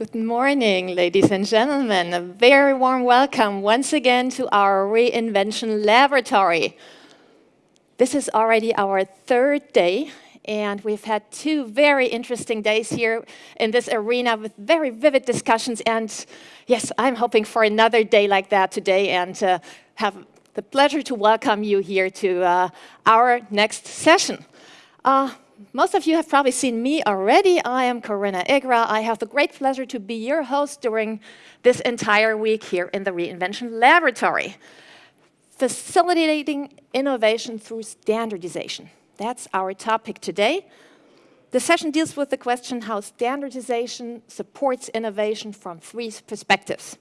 Good morning, ladies and gentlemen. A very warm welcome once again to our Reinvention Laboratory. This is already our third day, and we've had two very interesting days here in this arena with very vivid discussions. And yes, I'm hoping for another day like that today and uh, have the pleasure to welcome you here to uh, our next session. Uh, most of you have probably seen me already. I am Corinna Igra. I have the great pleasure to be your host during this entire week here in the Reinvention Laboratory. Facilitating innovation through standardization. That's our topic today. The session deals with the question how standardization supports innovation from three perspectives.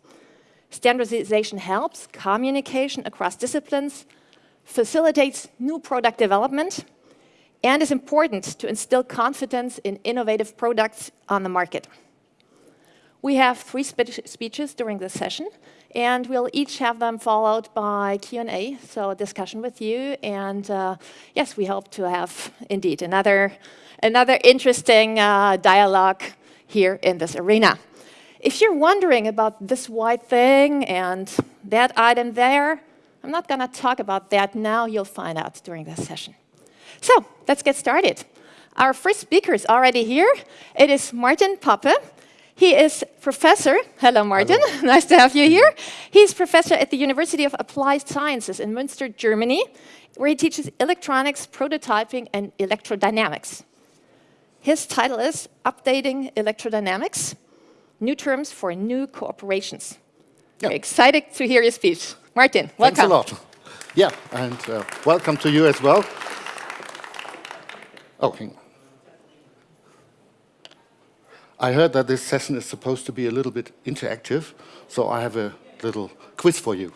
Standardization helps communication across disciplines, facilitates new product development, and is important to instill confidence in innovative products on the market. We have three spe speeches during this session, and we'll each have them followed by Q&A, so a discussion with you. And uh, yes, we hope to have, indeed, another, another interesting uh, dialogue here in this arena. If you're wondering about this white thing and that item there, I'm not going to talk about that now. You'll find out during this session. So let's get started. Our first speaker is already here. It is Martin Poppe. He is professor. Hello, Martin. Hello. nice to have you here. He's professor at the University of Applied Sciences in Münster, Germany, where he teaches electronics, prototyping, and electrodynamics. His title is Updating Electrodynamics, New Terms for New Cooperations. Yeah. excited to hear your speech. Martin, welcome. Thanks a lot. Yeah, and uh, welcome to you as well. On. I heard that this session is supposed to be a little bit interactive, so I have a little quiz for you.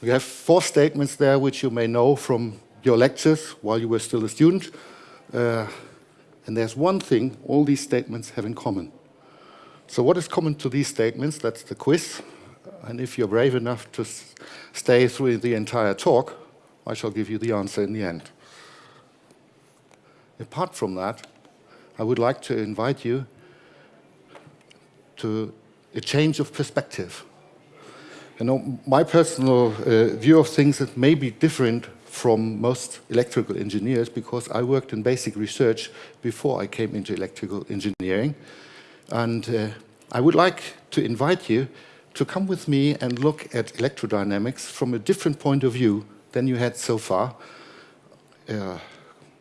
We have four statements there which you may know from your lectures while you were still a student. Uh, and there's one thing all these statements have in common. So what is common to these statements? That's the quiz. And if you're brave enough to stay through the entire talk, I shall give you the answer in the end. Apart from that, I would like to invite you to a change of perspective. You know, my personal uh, view of things that may be different from most electrical engineers because I worked in basic research before I came into electrical engineering. And uh, I would like to invite you to come with me and look at electrodynamics from a different point of view than you had so far. Uh,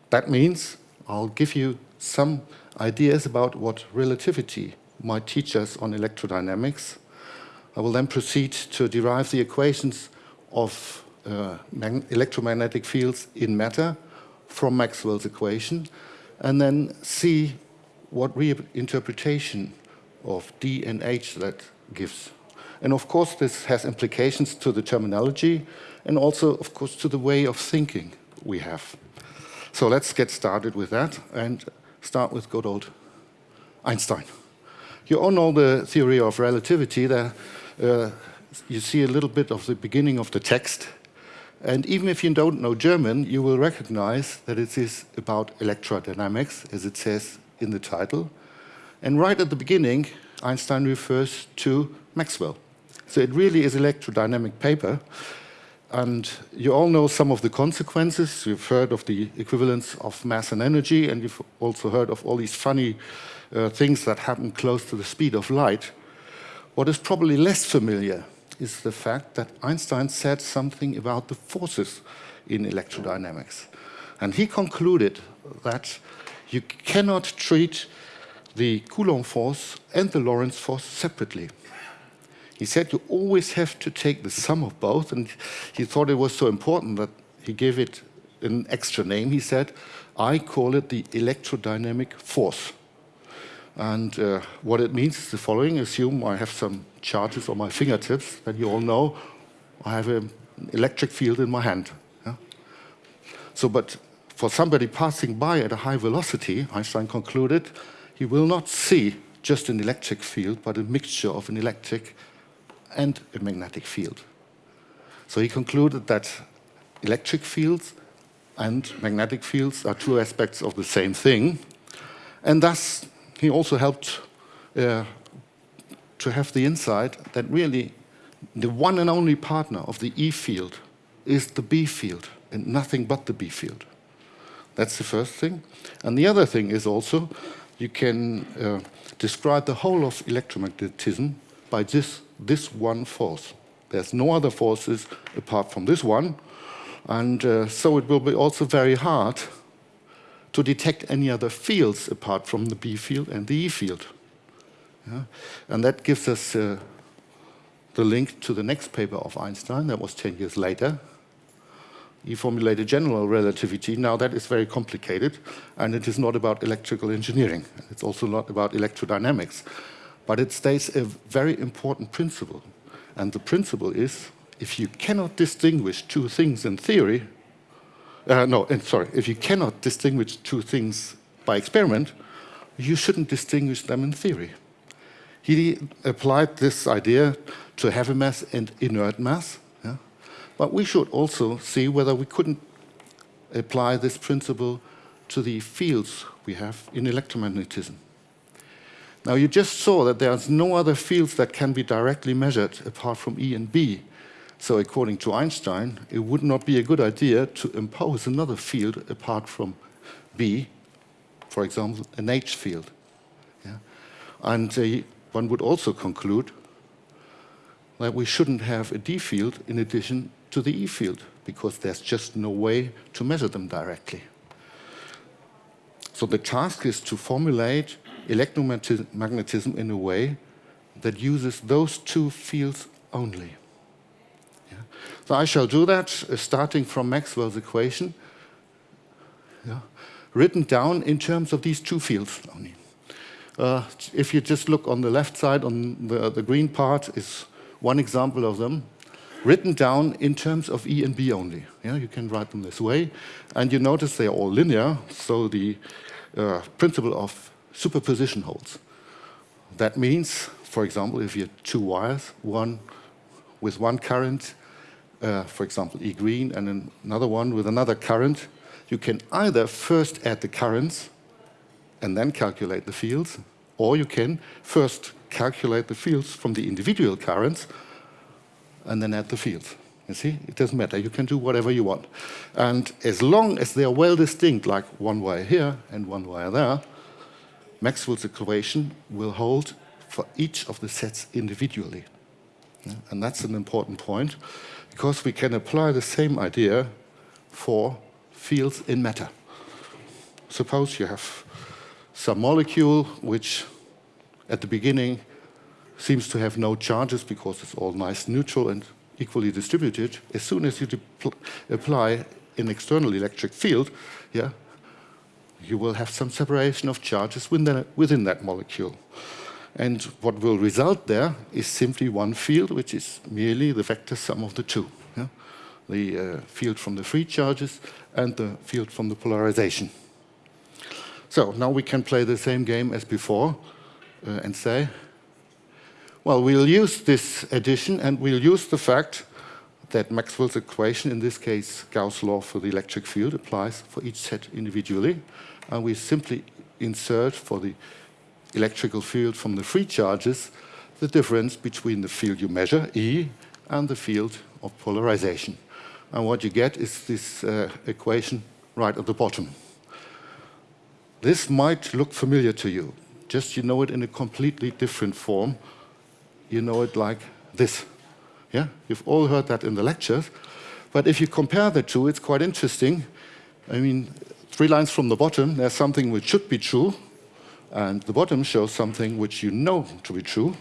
that means I'll give you some ideas about what relativity might teach us on electrodynamics. I will then proceed to derive the equations of uh, electromagnetic fields in matter from Maxwell's equation, and then see what reinterpretation of D and H that gives. And of course, this has implications to the terminology and also, of course, to the way of thinking we have. So let's get started with that and start with good old Einstein. You all know the theory of relativity. There, uh, you see a little bit of the beginning of the text. And even if you don't know German, you will recognize that it is about electrodynamics, as it says in the title. And right at the beginning, Einstein refers to Maxwell. So it really is electrodynamic paper. And you all know some of the consequences. You've heard of the equivalence of mass and energy, and you've also heard of all these funny uh, things that happen close to the speed of light. What is probably less familiar is the fact that Einstein said something about the forces in electrodynamics. And he concluded that you cannot treat the Coulomb force and the Lorentz force separately. He said you always have to take the sum of both, and he thought it was so important that he gave it an extra name. He said, I call it the electrodynamic force. And uh, what it means is the following. Assume I have some charges on my fingertips that you all know. I have an electric field in my hand. Yeah? So, but for somebody passing by at a high velocity, Einstein concluded, he will not see just an electric field, but a mixture of an electric and a magnetic field. So he concluded that electric fields and magnetic fields are two aspects of the same thing. And thus, he also helped uh, to have the insight that really the one and only partner of the E field is the B field and nothing but the B field. That's the first thing. And the other thing is also you can uh, describe the whole of electromagnetism by this, this one force. There's no other forces apart from this one. And uh, so it will be also very hard to detect any other fields apart from the B field and the E field. Yeah? And that gives us uh, the link to the next paper of Einstein, that was 10 years later. He formulated general relativity. Now that is very complicated, and it is not about electrical engineering. It's also not about electrodynamics. But it states a very important principle. And the principle is, if you cannot distinguish two things in theory, uh, no, sorry, if you cannot distinguish two things by experiment, you shouldn't distinguish them in theory. He applied this idea to heavy mass and inert mass, yeah? but we should also see whether we couldn't apply this principle to the fields we have in electromagnetism. Now you just saw that there's no other fields that can be directly measured apart from E and B. So according to Einstein, it would not be a good idea to impose another field apart from B, for example, an H field. Yeah? And uh, one would also conclude that we shouldn't have a D field in addition to the E field, because there's just no way to measure them directly. So the task is to formulate electromagnetism in a way that uses those two fields only. So I shall do that uh, starting from Maxwell's equation, yeah, written down in terms of these two fields only. Uh, if you just look on the left side, on the, the green part is one example of them, written down in terms of E and B only. Yeah, you can write them this way. And you notice they are all linear, so the uh, principle of superposition holds. That means, for example, if you have two wires, one with one current uh, for example, E green, and another one with another current, you can either first add the currents and then calculate the fields, or you can first calculate the fields from the individual currents and then add the fields. You see, it doesn't matter. You can do whatever you want. And as long as they are well distinct, like one wire here and one wire there, Maxwell's equation will hold for each of the sets individually. And that's an important point because we can apply the same idea for fields in matter. Suppose you have some molecule which at the beginning seems to have no charges because it's all nice neutral and equally distributed. As soon as you apply an external electric field, yeah, you will have some separation of charges within, within that molecule. And what will result there is simply one field, which is merely the vector sum of the two. Yeah? The uh, field from the free charges and the field from the polarization. So now we can play the same game as before uh, and say, well, we'll use this addition and we'll use the fact that Maxwell's equation, in this case Gauss' law for the electric field, applies for each set individually. And we simply insert for the electrical field from the free charges, the difference between the field you measure, E, and the field of polarization. And what you get is this uh, equation right at the bottom. This might look familiar to you, just you know it in a completely different form. You know it like this. Yeah, You've all heard that in the lectures. But if you compare the two, it's quite interesting. I mean, three lines from the bottom, there's something which should be true, and the bottom shows something which you know to be true,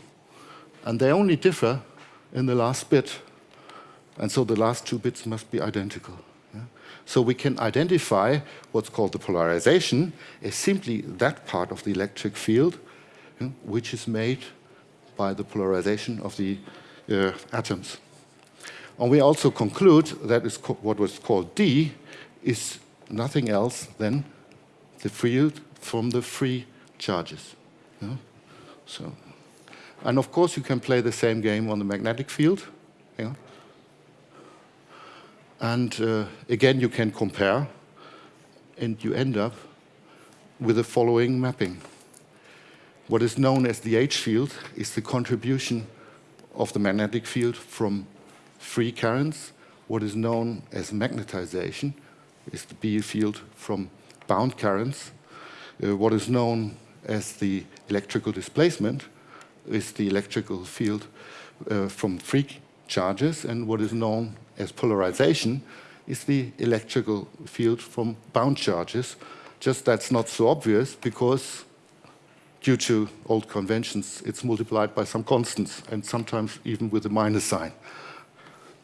and they only differ in the last bit. And so the last two bits must be identical. Yeah? So we can identify what's called the polarization as simply that part of the electric field yeah, which is made by the polarization of the uh, atoms. And we also conclude that is what was called D is nothing else than the field from the free charges. So, and of course, you can play the same game on the magnetic field. And uh, again, you can compare, and you end up with the following mapping. What is known as the H field is the contribution of the magnetic field from free currents. What is known as magnetization is the B field from bound currents. Uh, what is known as the electrical displacement is the electrical field uh, from free charges, and what is known as polarization is the electrical field from bound charges. Just that's not so obvious because due to old conventions, it's multiplied by some constants and sometimes even with a minus sign.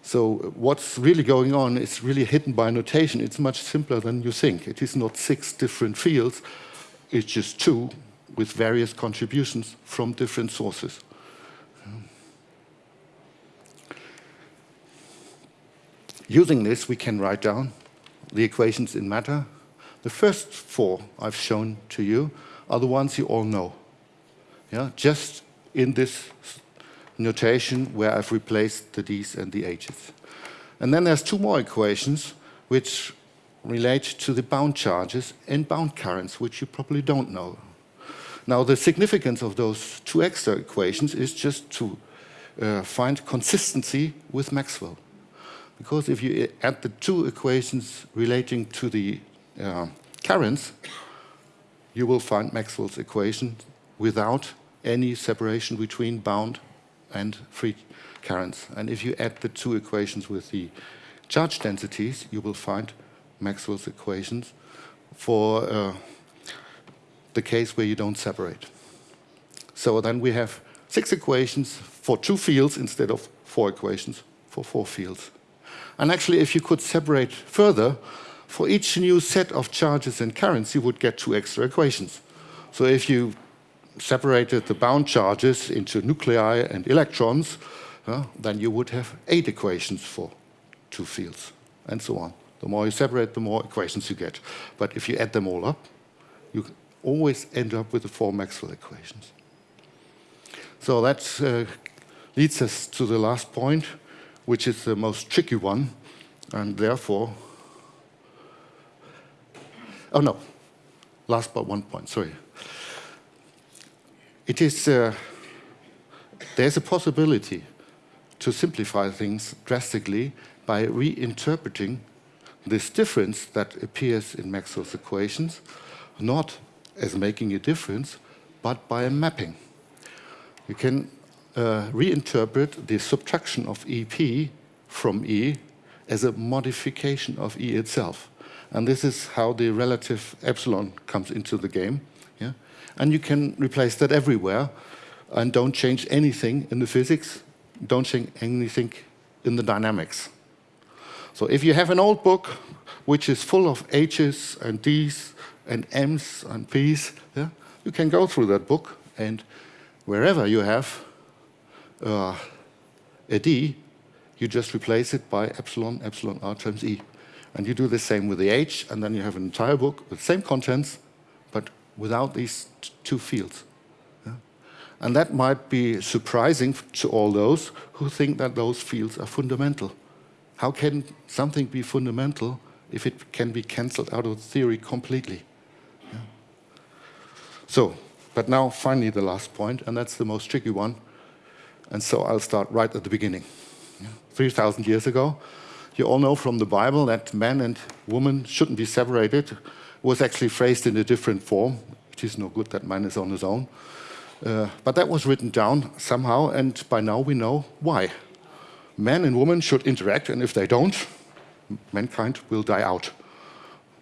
So what's really going on is really hidden by notation. It's much simpler than you think. It is not six different fields, it's just two with various contributions from different sources. Using this, we can write down the equations in matter. The first four I've shown to you are the ones you all know. Yeah, just in this notation where I've replaced the D's and the H's. And then there's two more equations which relate to the bound charges and bound currents, which you probably don't know. Now, the significance of those two extra equations is just to uh, find consistency with Maxwell. Because if you add the two equations relating to the uh, currents, you will find Maxwell's equation without any separation between bound and free currents. And if you add the two equations with the charge densities, you will find Maxwell's equations for uh, the case where you don't separate. So then we have six equations for two fields instead of four equations for four fields. And actually, if you could separate further, for each new set of charges and currents, you would get two extra equations. So if you separated the bound charges into nuclei and electrons, uh, then you would have eight equations for two fields, and so on. The more you separate, the more equations you get. But if you add them all up, you always end up with the four Maxwell equations. So that uh, leads us to the last point, which is the most tricky one, and therefore, oh no, last but one point, sorry it is, uh, there's a possibility to simplify things drastically by reinterpreting this difference that appears in Maxwell's equations, not as making a difference, but by a mapping. You can uh, reinterpret the subtraction of EP from E as a modification of E itself. And this is how the relative epsilon comes into the game. And you can replace that everywhere and don't change anything in the physics, don't change anything in the dynamics. So if you have an old book which is full of H's and D's and M's and P's, yeah, you can go through that book and wherever you have uh, a D, you just replace it by epsilon, epsilon r times E. And you do the same with the H, and then you have an entire book with the same contents, without these two fields. And that might be surprising to all those who think that those fields are fundamental. How can something be fundamental if it can be cancelled out of theory completely? Yeah. So, but now finally the last point, and that's the most tricky one. And so I'll start right at the beginning. Yeah. 3,000 years ago, you all know from the Bible that man and woman shouldn't be separated was actually phrased in a different form. It is no good that man is on his own. Uh, but that was written down somehow, and by now we know why. Man and woman should interact, and if they don't, mankind will die out.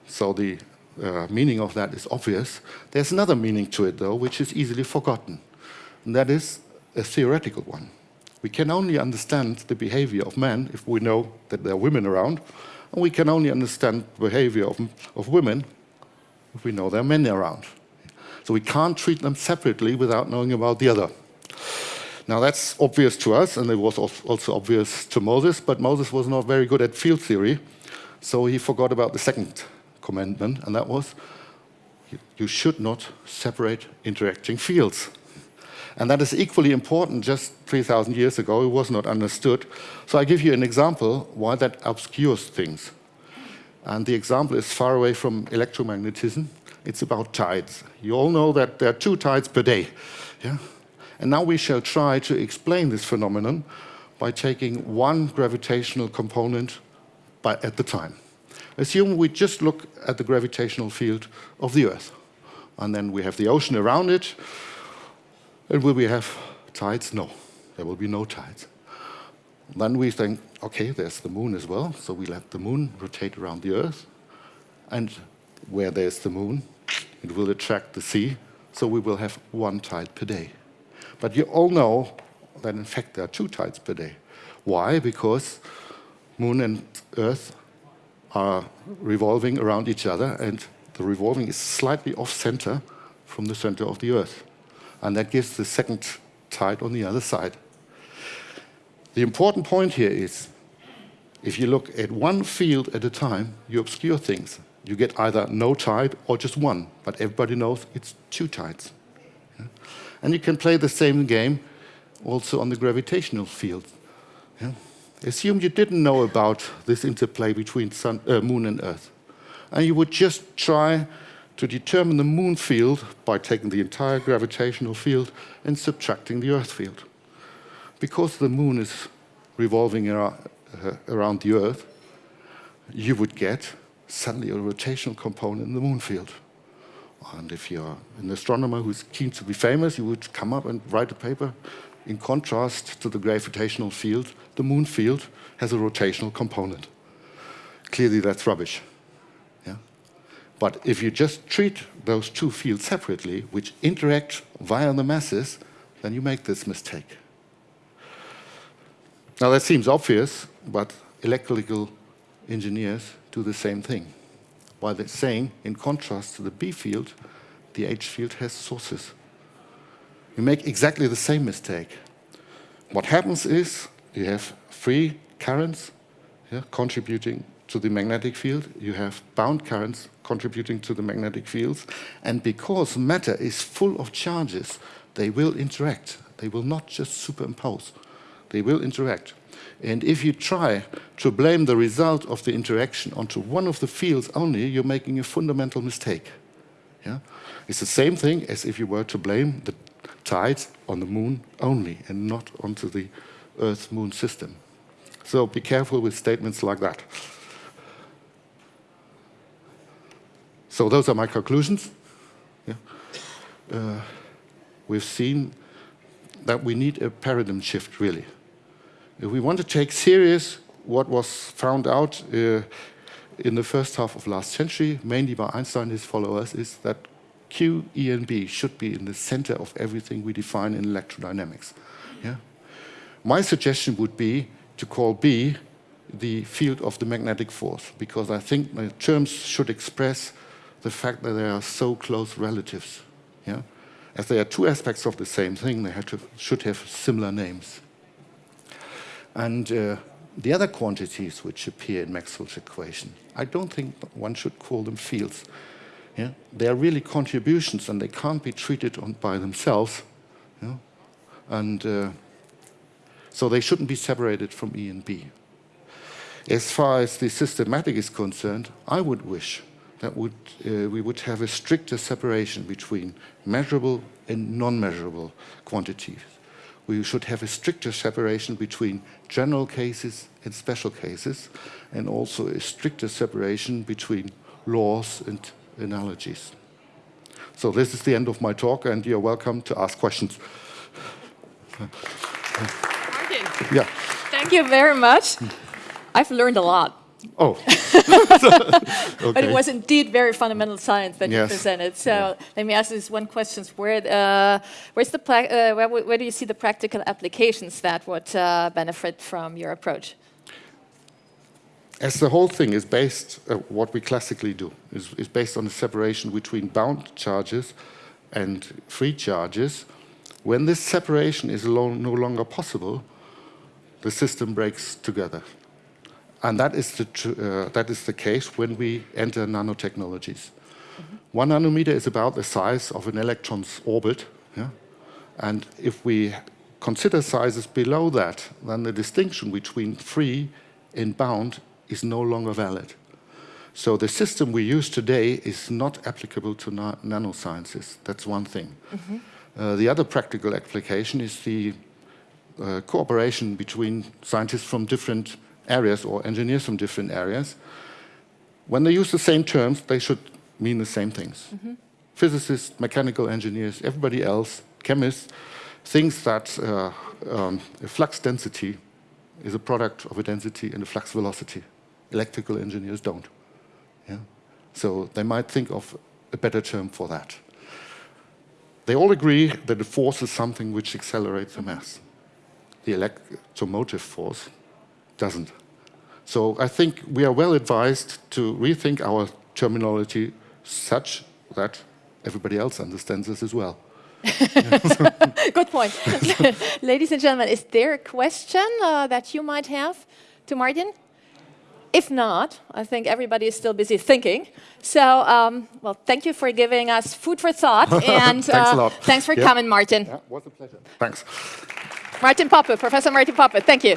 So the uh, meaning of that is obvious. There's another meaning to it, though, which is easily forgotten. And that is a theoretical one. We can only understand the behavior of men if we know that there are women around, and we can only understand the behavior of, of women we know there are many around. So we can't treat them separately without knowing about the other. Now that's obvious to us, and it was also obvious to Moses, but Moses was not very good at field theory, so he forgot about the second commandment, and that was, you should not separate interacting fields. And that is equally important just 3,000 years ago, it was not understood. So I give you an example why that obscures things. And the example is far away from electromagnetism. It's about tides. You all know that there are two tides per day. Yeah? And now we shall try to explain this phenomenon by taking one gravitational component by, at the time. Assume we just look at the gravitational field of the Earth. And then we have the ocean around it. And will we have tides? No, there will be no tides. Then we think, okay, there's the moon as well, so we let the moon rotate around the Earth. And where there's the moon, it will attract the sea, so we will have one tide per day. But you all know that in fact there are two tides per day. Why? Because moon and Earth are revolving around each other and the revolving is slightly off center from the center of the Earth. And that gives the second tide on the other side. The important point here is, if you look at one field at a time, you obscure things. You get either no tide or just one, but everybody knows it's two tides. Yeah? And you can play the same game also on the gravitational field. Yeah? Assume you didn't know about this interplay between sun, uh, moon and Earth. And you would just try to determine the moon field by taking the entire gravitational field and subtracting the Earth field. Because the moon is revolving around, uh, around the Earth, you would get suddenly a rotational component in the moon field. And if you're an astronomer who's keen to be famous, you would come up and write a paper in contrast to the gravitational field, the moon field has a rotational component. Clearly that's rubbish. Yeah? But if you just treat those two fields separately, which interact via the masses, then you make this mistake. Now that seems obvious, but electrical engineers do the same thing. While they're saying, in contrast to the B field, the H field has sources you make exactly the same mistake. What happens is you have free currents yeah, contributing to the magnetic field, you have bound currents contributing to the magnetic fields, and because matter is full of charges, they will interact. They will not just superimpose. They will interact. And if you try to blame the result of the interaction onto one of the fields only, you're making a fundamental mistake. Yeah? It's the same thing as if you were to blame the tides on the moon only and not onto the Earth-Moon system. So be careful with statements like that. So those are my conclusions. Yeah. Uh, we've seen that we need a paradigm shift, really. If we want to take serious what was found out uh, in the first half of last century, mainly by Einstein and his followers, is that Q, E, and B should be in the center of everything we define in electrodynamics. Yeah? My suggestion would be to call B the field of the magnetic force, because I think the terms should express the fact that they are so close relatives. Yeah? As they are two aspects of the same thing, they have to, should have similar names. And uh, the other quantities which appear in Maxwell's equation, I don't think one should call them fields. Yeah? They are really contributions and they can't be treated on, by themselves. Yeah? And uh, so they shouldn't be separated from E and B. As far as the systematic is concerned, I would wish that would, uh, we would have a stricter separation between measurable and non-measurable quantities. We should have a stricter separation between general cases and special cases, and also a stricter separation between laws and analogies. So this is the end of my talk, and you're welcome to ask questions. Martin. Yeah. Thank you very much. I've learned a lot. Oh. okay. But it was indeed very fundamental science that yes. you presented. So yeah. let me ask this one question: Where, uh, where's the uh, where, where, do you see the practical applications that would uh, benefit from your approach? as the whole thing is based, uh, what we classically do, is, is based on the separation between bound charges and free charges, when this separation is no longer possible, the system breaks together. And that is the, uh, that is the case when we enter nanotechnologies. Mm -hmm. One nanometer is about the size of an electron's orbit. Yeah? And if we consider sizes below that, then the distinction between free and bound is no longer valid. So the system we use today is not applicable to na nanosciences. That's one thing. Mm -hmm. uh, the other practical application is the uh, cooperation between scientists from different areas or engineers from different areas. When they use the same terms, they should mean the same things. Mm -hmm. Physicists, mechanical engineers, everybody else, chemists, thinks that uh, um, a flux density is a product of a density and a flux velocity. Electrical engineers don't. Yeah? So they might think of a better term for that. They all agree that a force is something which accelerates a mass. The electromotive force doesn't. So I think we are well advised to rethink our terminology such that everybody else understands this as well. Good point. Ladies and gentlemen, is there a question uh, that you might have to Martin? If not, I think everybody is still busy thinking. So, um, well, thank you for giving us food for thought. and thanks uh, a lot. Thanks for coming, Martin. Yeah, was a pleasure. Thanks. Martin Poppe, Professor Martin Poppe, thank you.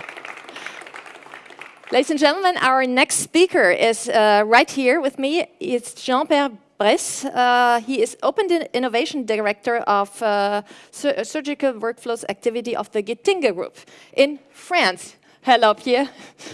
Ladies and gentlemen, our next speaker is uh, right here with me. It's Jean-Pierre Bresse. Uh, he is Open Innovation Director of uh, Sur Surgical Workflows Activity of the Getinge Group in France. Hello, Pierre.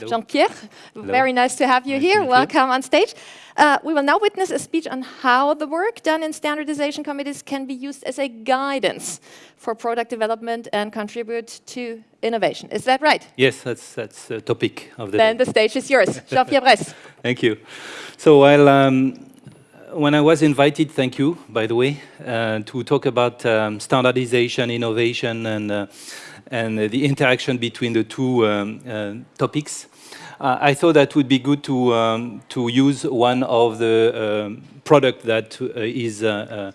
Jean-Pierre, very nice to have you nice here. Welcome on stage. Uh, we will now witness a speech on how the work done in standardization committees can be used as a guidance for product development and contribute to innovation. Is that right? Yes, that's that's the topic of the Then day. the stage is yours. Jean-Pierre Bresse. Thank you. So while um, when I was invited, thank you, by the way, uh, to talk about um, standardization, innovation, and uh, and the interaction between the two um, uh, topics. Uh, I thought that would be good to um, to use one of the um, product that uh, is uh,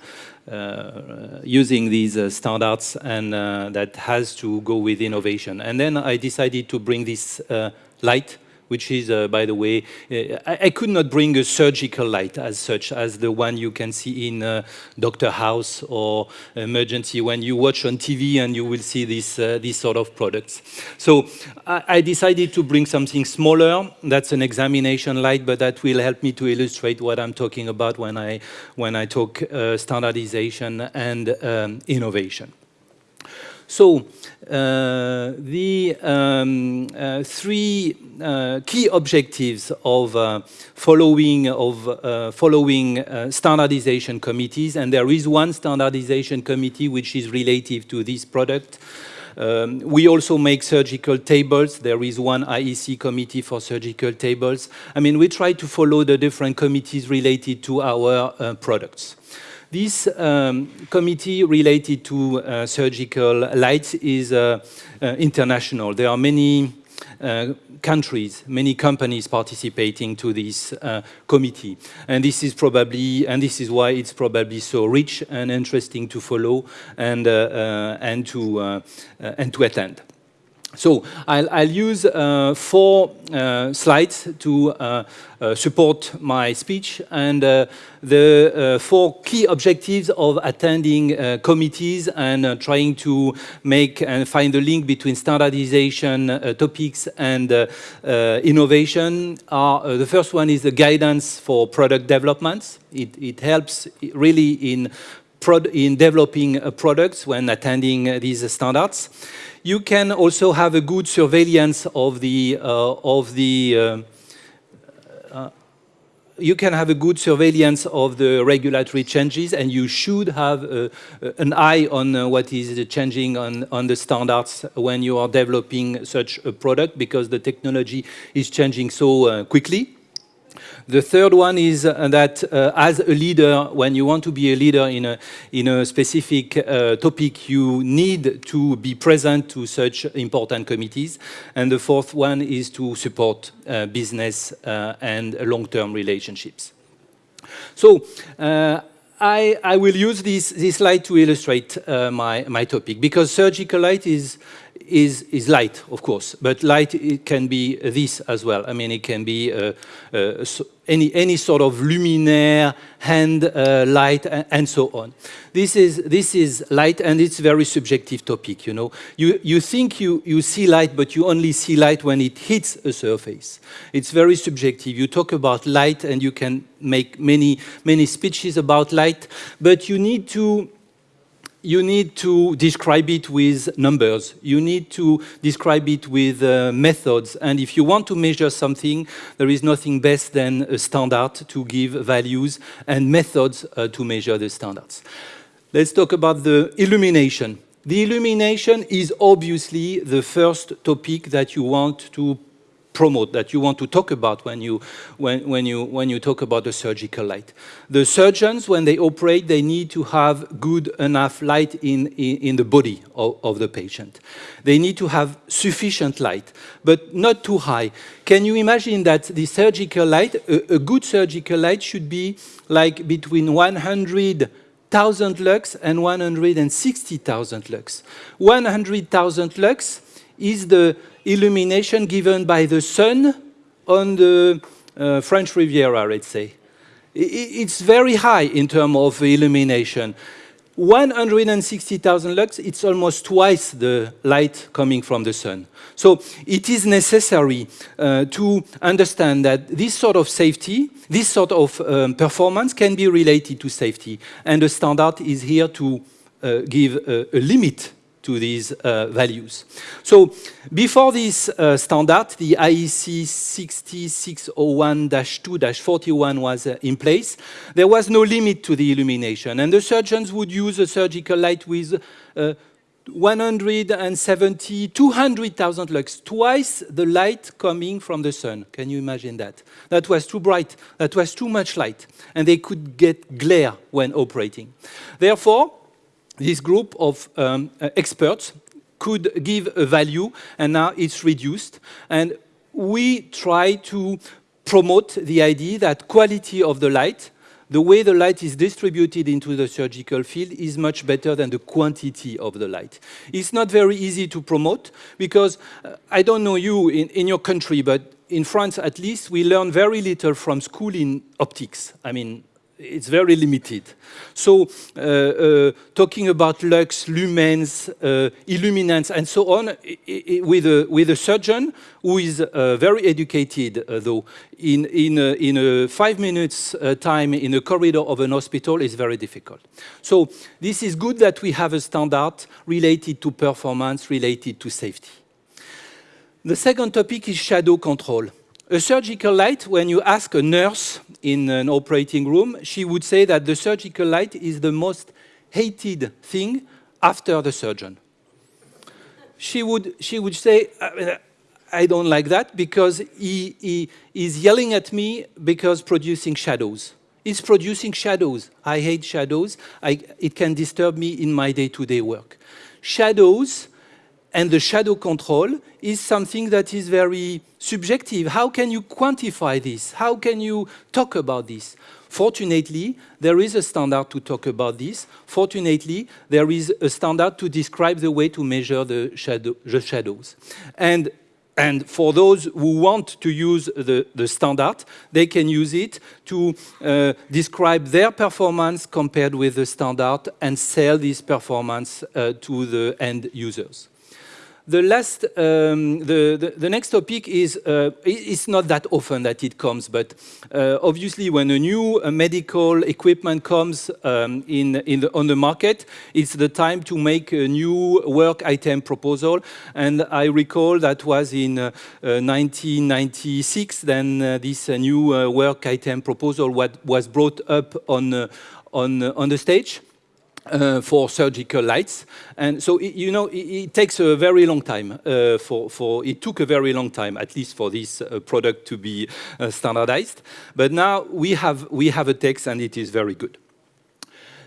using these standards and that has to go with innovation. And then I decided to bring this light which is, uh, by the way, uh, I, I, could not bring a surgical light as such as the one you can see in uh, Doctor House or Emergency when you watch on TV and you will see this, uh, this sort of products. So I, I, decided to bring something smaller. That's an examination light, but that will help me to illustrate what I'm talking about when I, when I talk uh, standardization and um, innovation. So uh, the um, uh, three uh, key objectives of uh, following of uh, following uh, standardization committees, and there is one standardization committee which is relative to this product. Um, we also make surgical tables. There is one IEC committee for surgical tables. I mean, we try to follow the different committees related to our products. This um, committee related to uh, surgical lights is uh, uh, international. There are many uh, countries, many companies participating to this uh, committee. And this is probably, and this is why it's probably so rich and interesting to follow and, and, to, and to attend. So I'll, I'll use uh, four uh, slides to uh, uh support my speech and uh, the uh, four key objectives of attending committees and trying to make and find the link between standardization topics and innovation are the first one is the guidance for product developments. It, it helps really in, in developing products when attending these standards you can also have a good surveillance of the uh, of the uh, uh, you can have a good surveillance of the regulatory changes and you should have uh, an eye on uh, what is changing on, on the standards when you are developing such a product because the technology is changing so uh, quickly. The third one is uh, that uh, as a leader, when you want to be a leader in a, in a specific uh, topic, you need to be present to such important committees. And the fourth one is to support uh, business uh, and long-term relationships. So uh, I, I, will use this, this slide to illustrate my, my topic because surgical light is, is, is light, of course, but light it can be this as well. I mean, it can be uh, uh, so any, any sort of luminaire, hand uh, light, and, and, so on. This is, this is light, and it's very subjective topic, you know. You, you think you, you see light, but you only see light when it hits a surface. It's very subjective. You talk about light, and you can make many, many speeches about light, but you need to you need to describe it with numbers. You need to describe it with uh, methods. And if you want to measure something, there is nothing best than a standard to give values and methods uh, to measure the standards. Let's talk about the illumination. The illumination is obviously the first topic that you want to promote, that you want to talk about when you, when, when, you, when you talk about the surgical light. The surgeons, when they operate, they need to have good enough light in, in, in the body of, of the patient. They need to have sufficient light, but not too high. Can you imagine that the surgical light, a, a good surgical light should be like between 100 1,000 lux and 160,000 lux. 100,000 lux is the illumination given by the sun on the uh, French Riviera, let's say. It's very high in terms of illumination. 160,000 lux, it's almost twice the light coming from the sun. So it is necessary uh, to understand that this sort of safety, this sort of um, performance can be related to safety. And the standard is here to uh, give a, a limit to these uh, values. So before this uh, standard, the IEC 60601-2-41 was uh, in place, there was no limit to the illumination. And the surgeons would use a surgical light with uh, 170, 200,000 lux, twice the light coming from the sun. Can you imagine that? That was too bright, that was too much light, and they could get glare when operating. Therefore, this group of um, uh, experts could give a value and now it's reduced. And we try to promote the idea that quality of the light, the way the light is distributed into the surgical field is much better than the quantity of the light. It's not very easy to promote because uh, I don't know you in, in your country, but in France at least, we learn very little from school in optics. I mean, it's very limited. So uh, uh, talking about lux, lumens, uh, illuminance, and so on, with, a, with a surgeon who is uh, very educated, uh, though, in, in, a, in a five minutes uh, time in a corridor of an hospital is very difficult. So this is good that we have a standard related to performance, related to safety. The second topic is shadow control. A surgical light, when you ask a nurse in an operating room, she would say that the surgical light is the most hated thing after the surgeon. She would, she would say, I don't like that because he, he is yelling at me because producing shadows. It's producing shadows. I hate shadows. I, it can disturb me in my day-to-day -day work. Shadows and the shadow control is something that is very subjective. How can you quantify this? How can you talk about this? Fortunately, there is a standard to talk about this. Fortunately, there is a standard to describe the way to measure the, shadow, the shadows. And and for those who want to use the, the standard, they can use it to uh, describe their performance compared with the standard and sell this performance uh, to the end users. The last, um, the, the, the, next topic is, uh, it's not that often that it comes, but uh, obviously when a new uh, medical equipment comes um, in, in the, on the market, it's the time to make a new work item proposal. And I recall that was in 1996, uh, uh, then uh, this new work item proposal was brought up on, on, on the stage uh, for surgical lights. And so, it, you know, it, it, takes a very long time uh, for, for, it took a very long time, at least for this uh, product to be uh, standardized. But now we have, we have a text and it is very good.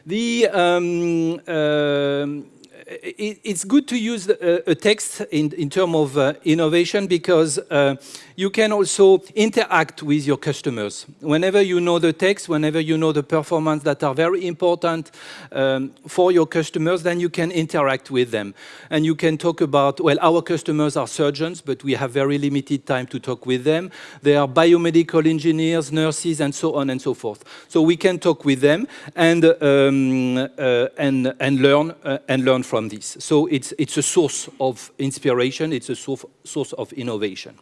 The, um, um it, it's good to use a, a text in, in terms of uh, innovation because uh, you can also interact with your customers. Whenever you know the text, whenever you know the performance that are very important um, for your customers, then you can interact with them. And you can talk about, well, our customers are surgeons, but we have very limited time to talk with them. They are biomedical engineers, nurses, and so on and so forth. So we can talk with them and, um, uh, and, and, learn, uh, and learn from this. So it's, it's a source of inspiration, it's a source of innovation.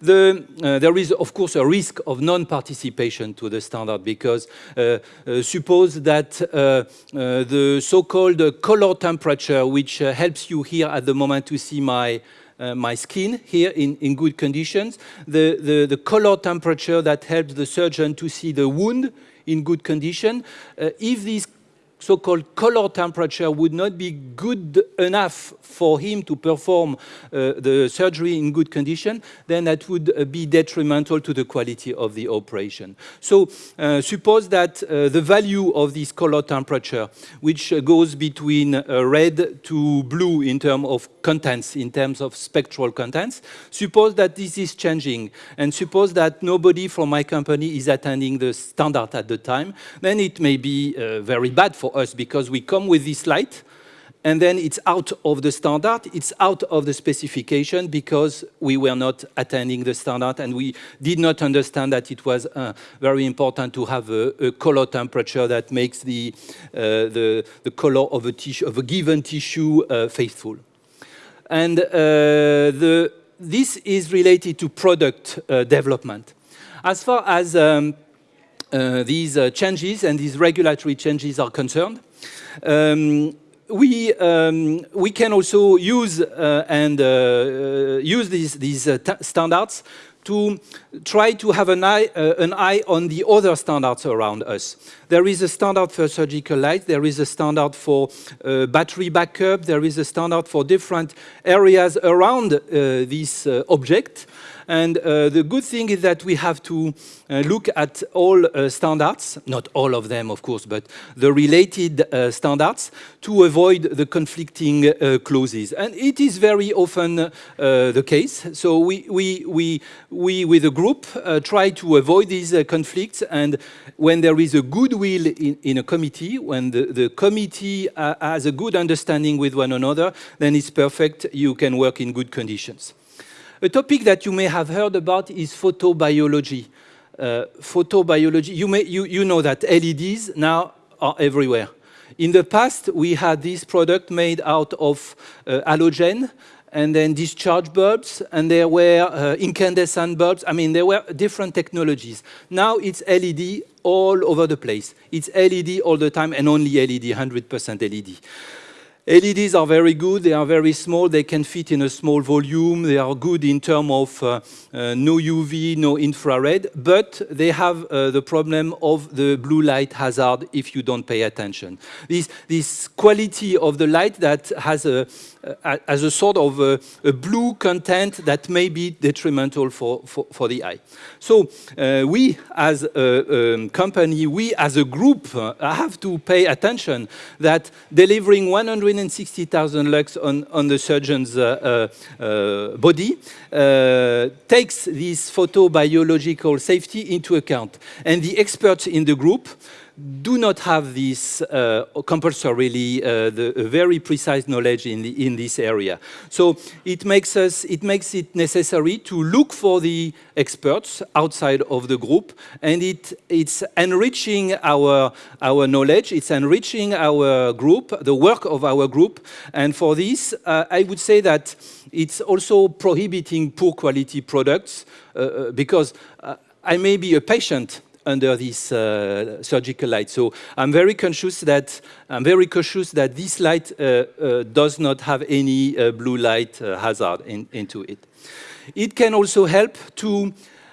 The, uh, there is, of course, a risk of non-participation to the standard because uh, uh, suppose that uh, uh, the so-called color temperature, which uh, helps you here at the moment to see my uh, my skin here in, in good conditions, the, the, the color temperature that helps the surgeon to see the wound in good condition. Uh, if these so-called color temperature would not be good enough for him to perform uh, the surgery in good condition, then that would uh, be detrimental to the quality of the operation. So uh, suppose that uh, the value of this color temperature, which goes between red to blue in terms of contents, in terms of spectral contents, suppose that this is changing, and suppose that nobody from my company is attending the standard at the time, then it may be very bad for us because we come with this light and then it's out of the standard, it's out of the specification because we were not attending the standard and we did not understand that it was uh, very important to have a, a, color temperature that makes the, uh, the, the color of a, tissue, of a given tissue uh, faithful. And uh, the, this is related to product uh, development. As far as um, these uh, changes and these regulatory changes are concerned. Um, we, um, we can also use uh, and uh, uh use these, these uh, standards to try to have an eye, uh, an eye on the other standards around us. There is a standard for surgical light, there is a standard for uh, battery backup, there is a standard for different areas around uh, this object. And uh, the good thing is that we have to uh, look at all uh, standards, not all of them, of course, but the related uh, standards to avoid the conflicting uh, clauses. And it is very often uh, the case. So we, we, we, we with a group, try to avoid these conflicts. And when there is a goodwill in, in a committee, when the, the committee has a good understanding with one another, then it's perfect. You can work in good conditions. A topic that you may have heard about is photobiology. Uh, photobiology, you, may, you, you know that LEDs now are everywhere. In the past, we had this product made out of uh, halogen and then discharge bulbs, and there were uh, incandescent bulbs. I mean, there were different technologies. Now it's LED all over the place. It's LED all the time and only LED, 100% LED. LEDs are very good, they are very small, they can fit in a small volume, they are good in terms of uh, uh, no UV, no infrared, but they have uh, the problem of the blue light hazard if you don't pay attention. This, this quality of the light that has a, as a sort of a, a, blue content that may be detrimental for, for, for the eye. So uh, we as a um, company, we as a group uh, have to pay attention that delivering 160,000 lux on, on the surgeon's uh, body takes this photobiological safety into account. And the experts in the group do not have this uh, compulsorily uh, the very precise knowledge in, the, in this area. So it makes us it makes it necessary to look for the experts outside of the group, and it it's enriching our our knowledge. It's enriching our group, the work of our group, and for this, uh, I would say that it's also prohibiting poor quality products uh, uh, because uh, I may be a patient under this uh, surgical light. So I'm very conscious that I'm very cautious that this light uh, uh, does not have any uh, blue light uh, hazard in, into it. It can also help to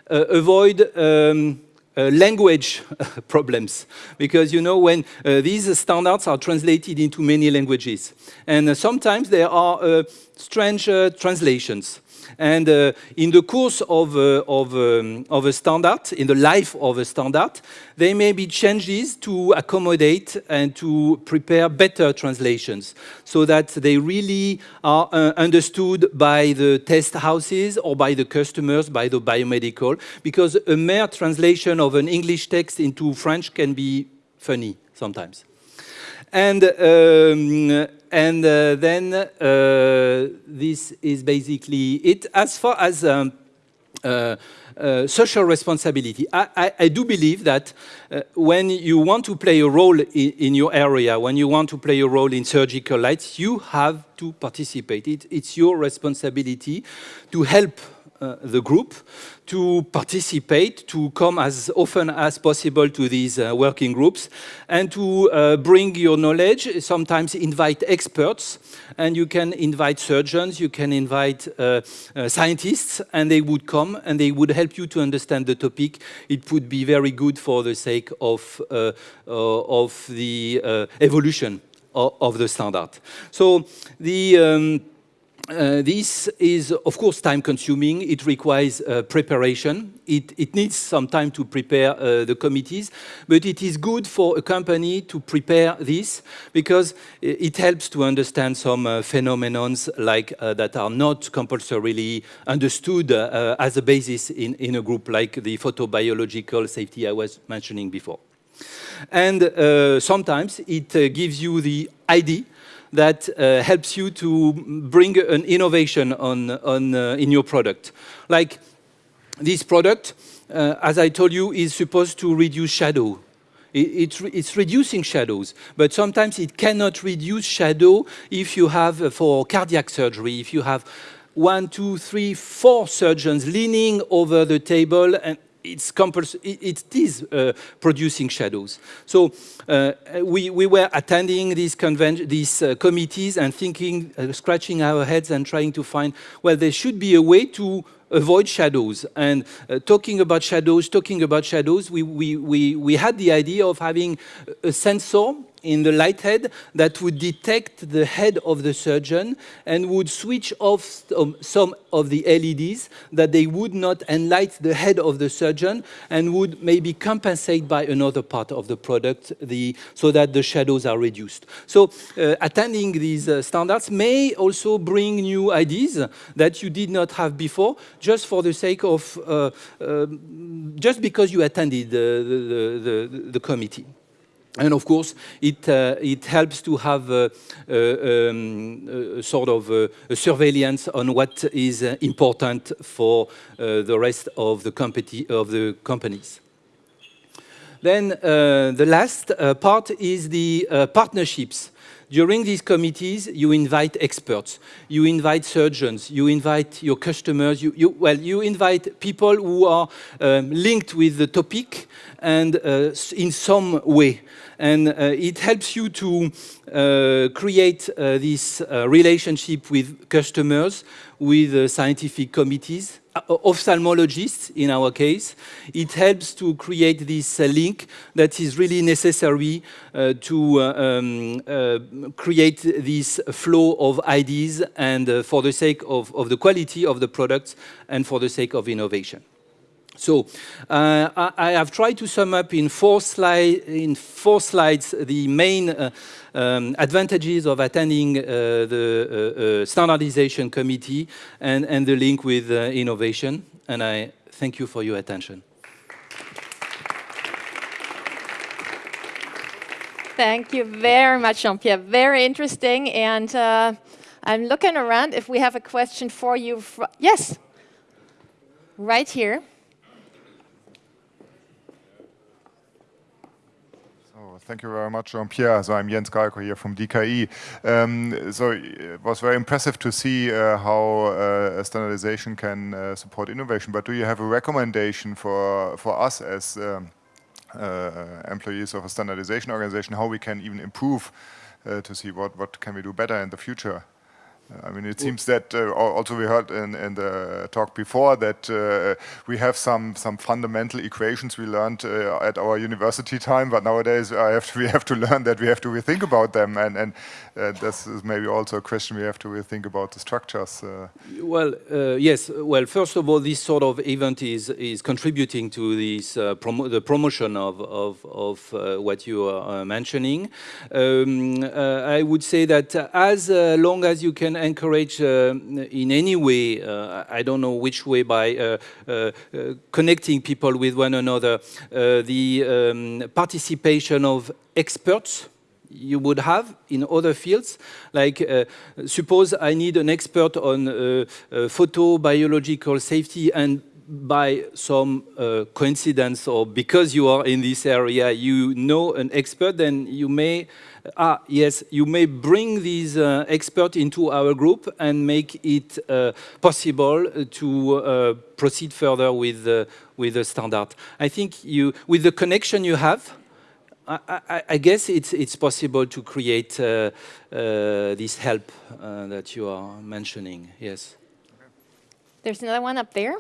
uh, avoid um, language problems because you know when these standards are translated into many languages and sometimes there are strange translations And uh, in the course of, uh, of, um, of a standard, in the life of a standard, there may be changes to accommodate and to prepare better translations so that they really are uh, understood by the test houses or by the customers, by the biomedical, because a mere translation of an English text into French can be funny sometimes. And, um, and uh, then uh, this is basically it. As far as um, uh, uh, social responsibility. I, I, I, do believe that uh, when you want to play a role in, in, your area, when you want to play a role in surgical lights, you have to participate. It, it's your responsibility to help uh, the group to participate, to come as often as possible to these uh, working groups, and to uh, bring your knowledge, sometimes invite experts, and you can invite surgeons, you can invite uh, uh, scientists, and they would come and they would help you to understand the topic. It would be very good for the sake of, of the evolution of, of, the standard. So the um, uh, this is, of course, time-consuming. It requires uh, preparation. It, it, needs some time to prepare uh, the committees, but it is good for a company to prepare this because it helps to understand some uh, phenomenons like uh, that are not compulsorily understood uh, as a basis in, in a group like the photobiological safety I was mentioning before. And sometimes it gives you the idea that uh, helps you to bring an innovation on, on, uh, in your product. Like this product, uh, as I told you, is supposed to reduce shadow. It, it, it's reducing shadows, but sometimes it cannot reduce shadow if you have, uh, for cardiac surgery, if you have one, two, three, four surgeons leaning over the table and it's it is uh, producing shadows. So uh, we, we were attending these, these uh, committees and thinking, uh, scratching our heads and trying to find, well, there should be a way to avoid shadows. And uh, talking about shadows, talking about shadows, we, we, we, we had the idea of having a sensor in the light head that would detect the head of the surgeon and would switch off some of the LEDs that they would not enlight the head of the surgeon and would maybe compensate by another part of the product the, so that the shadows are reduced. So uh, attending these uh, standards may also bring new ideas that you did not have before just for the sake of, uh, um, just because you attended the, the, the, the committee. And of course, it, uh, it helps to have a, a, um, a sort of a, surveillance on what is uh, important for uh, the rest of the, of the companies. Then uh, the last uh, part is the uh, partnerships. During these committees, you invite experts, you invite surgeons, you invite your customers, you, you well, you invite people who are um, linked with the topic and uh, in some way. And uh, it helps you to uh, create uh, this uh, relationship with customers, with uh, scientific committees, ophthalmologists in our case. It helps to create this uh, link that is really necessary uh, to uh, um, uh, create this flow of ideas and uh, for the sake of, of the quality of the products and for the sake of innovation. So uh, I, I, have tried to sum up in four, slide, in four slides the main uh, um, advantages of attending uh, the uh, uh, standardization committee and, and the link with uh, innovation. And I thank you for your attention. Thank you very much, Jean-Pierre. Very interesting. And I'm looking around if we have a question for you. yes, right here. Thank you very much, Jean-Pierre. So I'm Jens Gayko here from DKE. Um, so it was very impressive to see uh, how uh, standardization can uh, support innovation. But do you have a recommendation for for us as um, uh, employees of a standardization organization how we can even improve uh, to see what what can we do better in the future? I mean, it seems that uh, also we heard in, in, the talk before that uh, we have some some fundamental equations we learned uh, at our university time, but nowadays have to, we have to learn that we have to rethink about them, and and uh, this is maybe also a question we have to rethink about the structures. Uh. Well, uh, yes. Well, first of all, this sort of event is is contributing to this promo the promotion of of, of what you are mentioning. Um, I would say that as long as you can encourage uh, in any way, uh, I don't know which way, by uh, connecting people with one another, the um, participation of experts you would have in other fields. Like, uh, suppose I need an expert on uh, uh, photobiological safety and by some coincidence or because you are in this area, you know an expert, then you may ah, yes, you may bring these uh, experts into our group and make it uh, possible to uh, proceed further with, with the standard. I think you, with the connection you have, I, I, I guess it's, it's possible to create uh, uh, this help uh, that you are mentioning, yes. There's another one up there.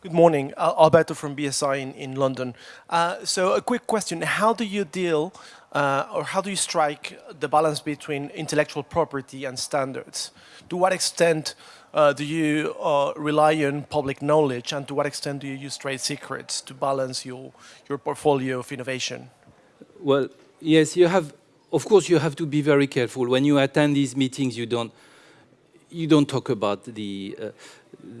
Good morning, Alberto from BSI in, in London. Uh, so a quick question, how do you deal uh, or how do you strike the balance between intellectual property and standards? To what extent uh, do you uh, rely on public knowledge and to what extent do you use trade secrets to balance your, your portfolio of innovation? Well, yes, you have, of course you have to be very careful. When you attend these meetings, you don't, you don't talk about the, uh,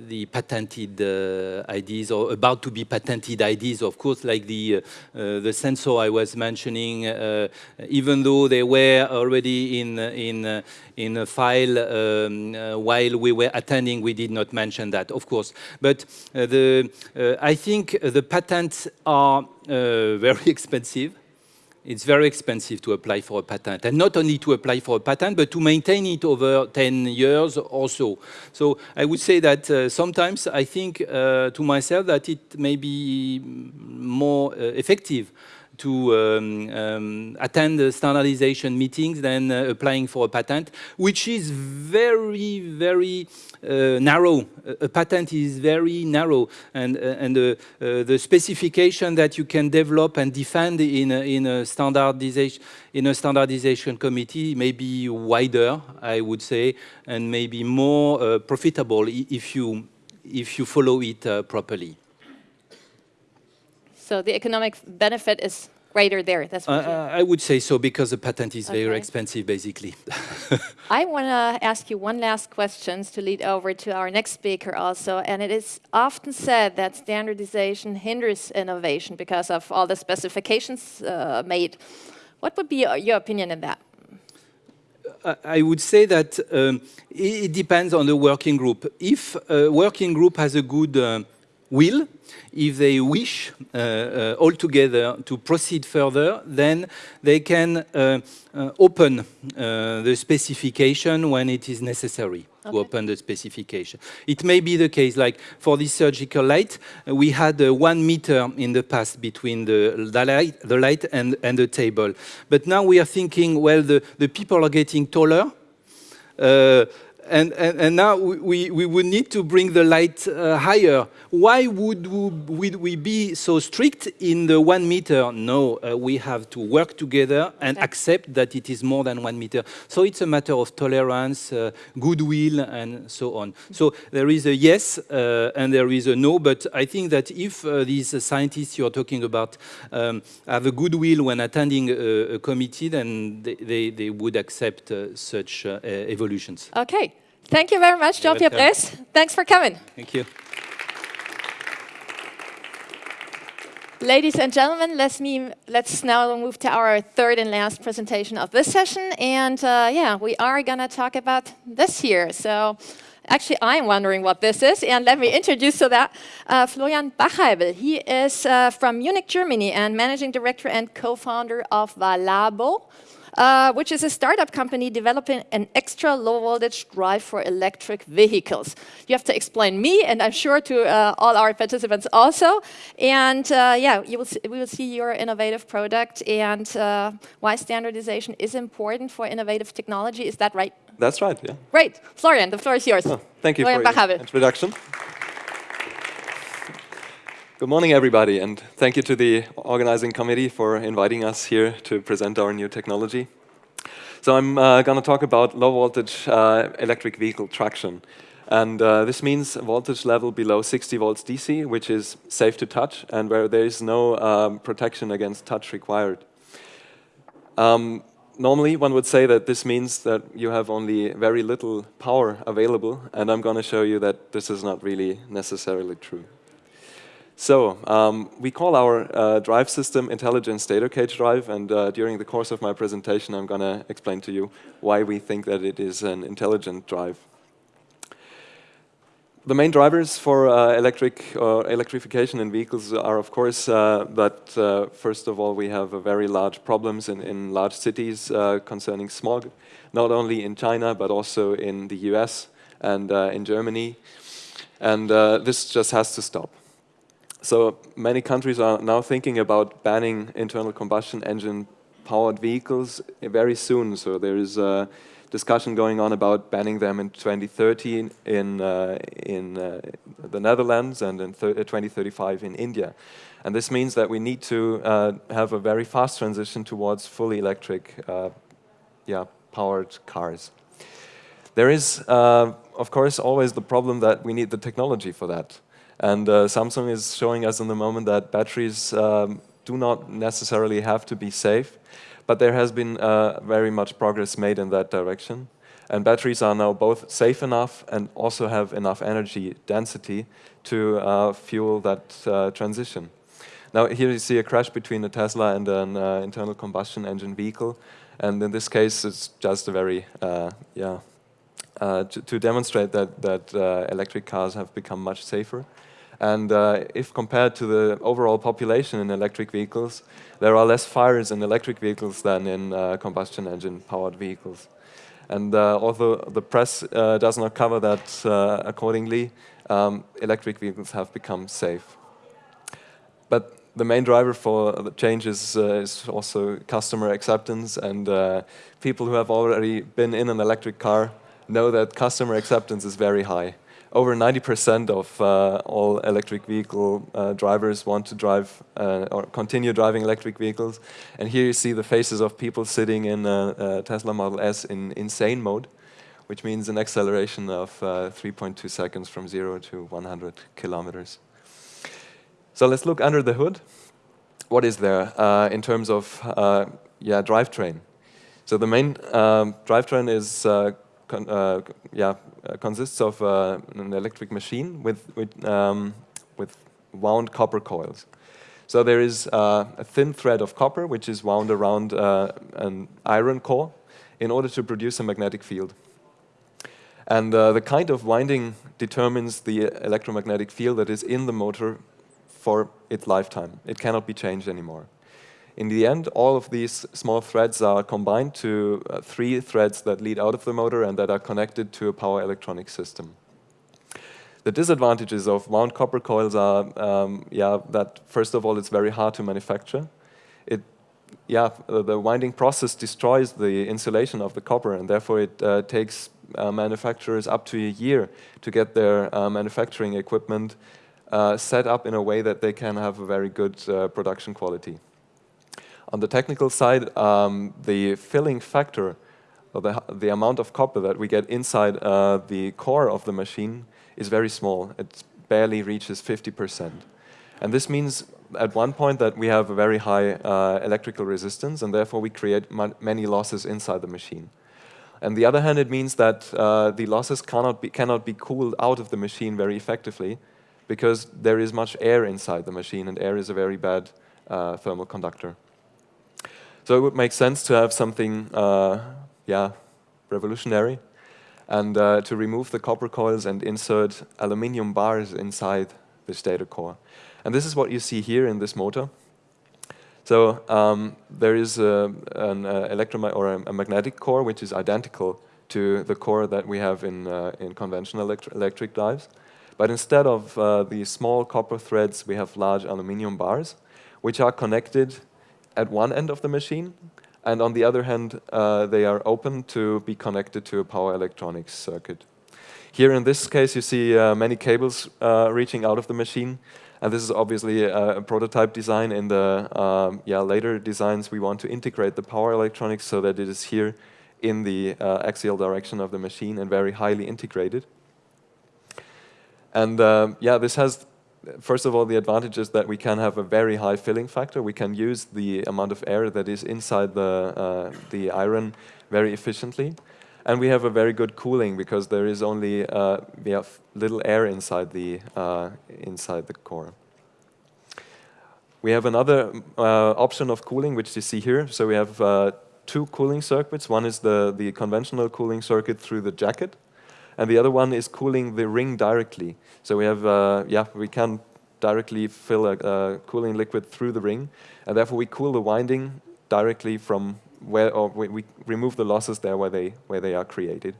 the patented uh, ideas or about to be patented ideas, of course, like the, uh, uh the sensor I was mentioning, uh, even though they were already in, in, uh, in a file um, while we were attending, we did not mention that, of course. But the, I think the patents are very expensive it's very expensive to apply for a patent. And not only to apply for a patent, but to maintain it over 10 years or so. So I would say that uh, sometimes I think uh, to myself that it may be more uh, effective to um, um, attend the standardization meetings than uh, applying for a patent, which is very, very uh, narrow. A patent is very narrow, and uh, and uh, the specification that you can develop and defend in a, in a standardization in a standardization committee may be wider, I would say, and maybe more uh, profitable if you if you follow it properly. So the economic benefit is greater there. That's what uh, I would say so because the patent is okay. very expensive, basically. I want to ask you one last question to lead over to our next speaker also, and it is often said that standardization hinders innovation because of all the specifications uh, made. What would be your opinion in that? I would say that um, it depends on the working group. If a working group has a good uh, will, if they wish uh, uh, all together to proceed further, then they can uh, uh open uh, the specification when it is necessary okay. to open the specification. It may be the case, like for this surgical light, we had uh, one meter in the past between the, the, light, the light and, and the table. But now we are thinking, well, the, the people are getting taller, and, and, and, now we, we would need to bring the light uh, higher. Why would we, we, be so strict in the one meter? No, uh, we have to work together and okay. accept that it is more than one meter. So it's a matter of tolerance, uh, goodwill, and so on. So there is a yes uh, and there is a no, but I think that if uh, these scientists you're talking about um, have a goodwill when attending a, a committee, then they, they, they would accept uh, such evolutions. Okay. Thank you very much, Jean-Pierre Bress. Thanks for coming. Thank you. Ladies and gentlemen, let's, me, let's now move to our third and last presentation of this session. And uh, yeah, we are going to talk about this here. So actually, I'm wondering what this is. And let me introduce to that uh, Florian Bachheibl. He is uh, from Munich, Germany, and managing director and co-founder of Volabo. Uh, which is a startup company developing an extra low voltage drive for electric vehicles. You have to explain me, and I'm sure to uh, all our participants also. And uh, yeah, will see, we will see your innovative product and uh, why standardization is important for innovative technology. Is that right? That's right, yeah. Great. Florian, the floor is yours. Oh, thank you Florian for your introduction. Good morning, everybody, and thank you to the organizing committee for inviting us here to present our new technology. So I'm uh, going to talk about low voltage uh, electric vehicle traction. And uh, this means voltage level below 60 volts DC, which is safe to touch and where there is no um, protection against touch required. Um, normally, one would say that this means that you have only very little power available, and I'm going to show you that this is not really necessarily true. So um, we call our uh, drive system intelligent stator cage drive, and uh, during the course of my presentation, I'm going to explain to you why we think that it is an intelligent drive. The main drivers for uh, electric or electrification in vehicles are, of course, uh, that uh, first of all we have very large problems in, in large cities uh, concerning smog, not only in China but also in the U.S. and in Germany, and this just has to stop. So many countries are now thinking about banning internal combustion engine powered vehicles very soon. So there is a discussion going on about banning them in 2030 in, uh, in uh, the Netherlands and in 2035 in India. And this means that we need to uh, have a very fast transition towards fully electric uh, yeah, powered cars. There is, uh, of course, always the problem that we need the technology for that. And uh, Samsung is showing us in the moment that batteries um, do not necessarily have to be safe, but there has been uh, very much progress made in that direction. And batteries are now both safe enough and also have enough energy density to uh, fuel that uh, transition. Now here you see a crash between a Tesla and an uh, internal combustion engine vehicle. And in this case, it's just a very, uh, yeah, to, to, demonstrate that, that electric cars have become much safer. And uh, if compared to the overall population in electric vehicles, there are less fires in electric vehicles than in uh, combustion engine powered vehicles. And uh, although the press uh, does not cover that uh, accordingly, um, electric vehicles have become safe. But the main driver for the change uh, is also customer acceptance and people who have already been in an electric car know that customer acceptance is very high over 90% of uh, all electric vehicle uh, drivers want to drive uh, or continue driving electric vehicles. And here you see the faces of people sitting in a, a Tesla Model S in insane mode, which means an acceleration of uh, 3.2 seconds from 0 to 100 kilometers. So let's look under the hood. What is there uh, in terms of yeah, drivetrain? So the main um, drivetrain is con uh, yeah, uh, consists of uh, an electric machine with, with, um, with wound copper coils. So there is a thin thread of copper which is wound around an iron core in order to produce a magnetic field. And uh, the kind of winding determines the electromagnetic field that is in the motor for its lifetime. It cannot be changed anymore. In the end, all of these small threads are combined to uh, three threads that lead out of the motor and that are connected to a power electronic system. The disadvantages of wound copper coils are, um, yeah, that first of all, it's very hard to manufacture. It, yeah, the winding process destroys the insulation of the copper, and therefore it uh, takes uh, manufacturers up to a year to get their uh, manufacturing equipment uh, set up in a way that they can have a very good uh, production quality. On the technical side, um, the filling factor, or the, the amount of copper that we get inside uh, the core of the machine is very small. It barely reaches 50%. And this means at one point that we have a very high uh, electrical resistance and therefore we create many losses inside the machine. On the other hand, it means that uh, the losses cannot be, cannot be cooled out of the machine very effectively because there is much air inside the machine and air is a very bad uh, thermal conductor. So it would make sense to have something, uh, yeah, revolutionary, and uh, to remove the copper coils and insert aluminium bars inside this stator core. And this is what you see here in this motor. So um, there is a, an uh, or a, magnetic core which is identical to the core that we have in, uh, in conventional electri electric drives. But instead of uh, these small copper threads, we have large aluminum bars, which are connected at one end of the machine. And on the other hand, uh, they are open to be connected to a power electronics circuit. Here in this case, you see uh, many cables uh, reaching out of the machine. And this is obviously a, a prototype design. In the um, yeah, later designs, we want to integrate the power electronics so that it is here in the uh, axial direction of the machine and very highly integrated. And uh, yeah, this has, first of all, the advantage is that we can have a very high filling factor. We can use the amount of air that is inside the, uh, the iron very efficiently. And we have a very good cooling because there is only uh, we have little air inside the uh, inside the core. We have another uh, option of cooling, which you see here. So we have uh, two cooling circuits. One is the the conventional cooling circuit through the jacket, and the other one is cooling the ring directly. So we have uh, yeah we can directly fill a, a cooling liquid through the ring, and therefore we cool the winding directly from where or we, we remove the losses there where they where they are created.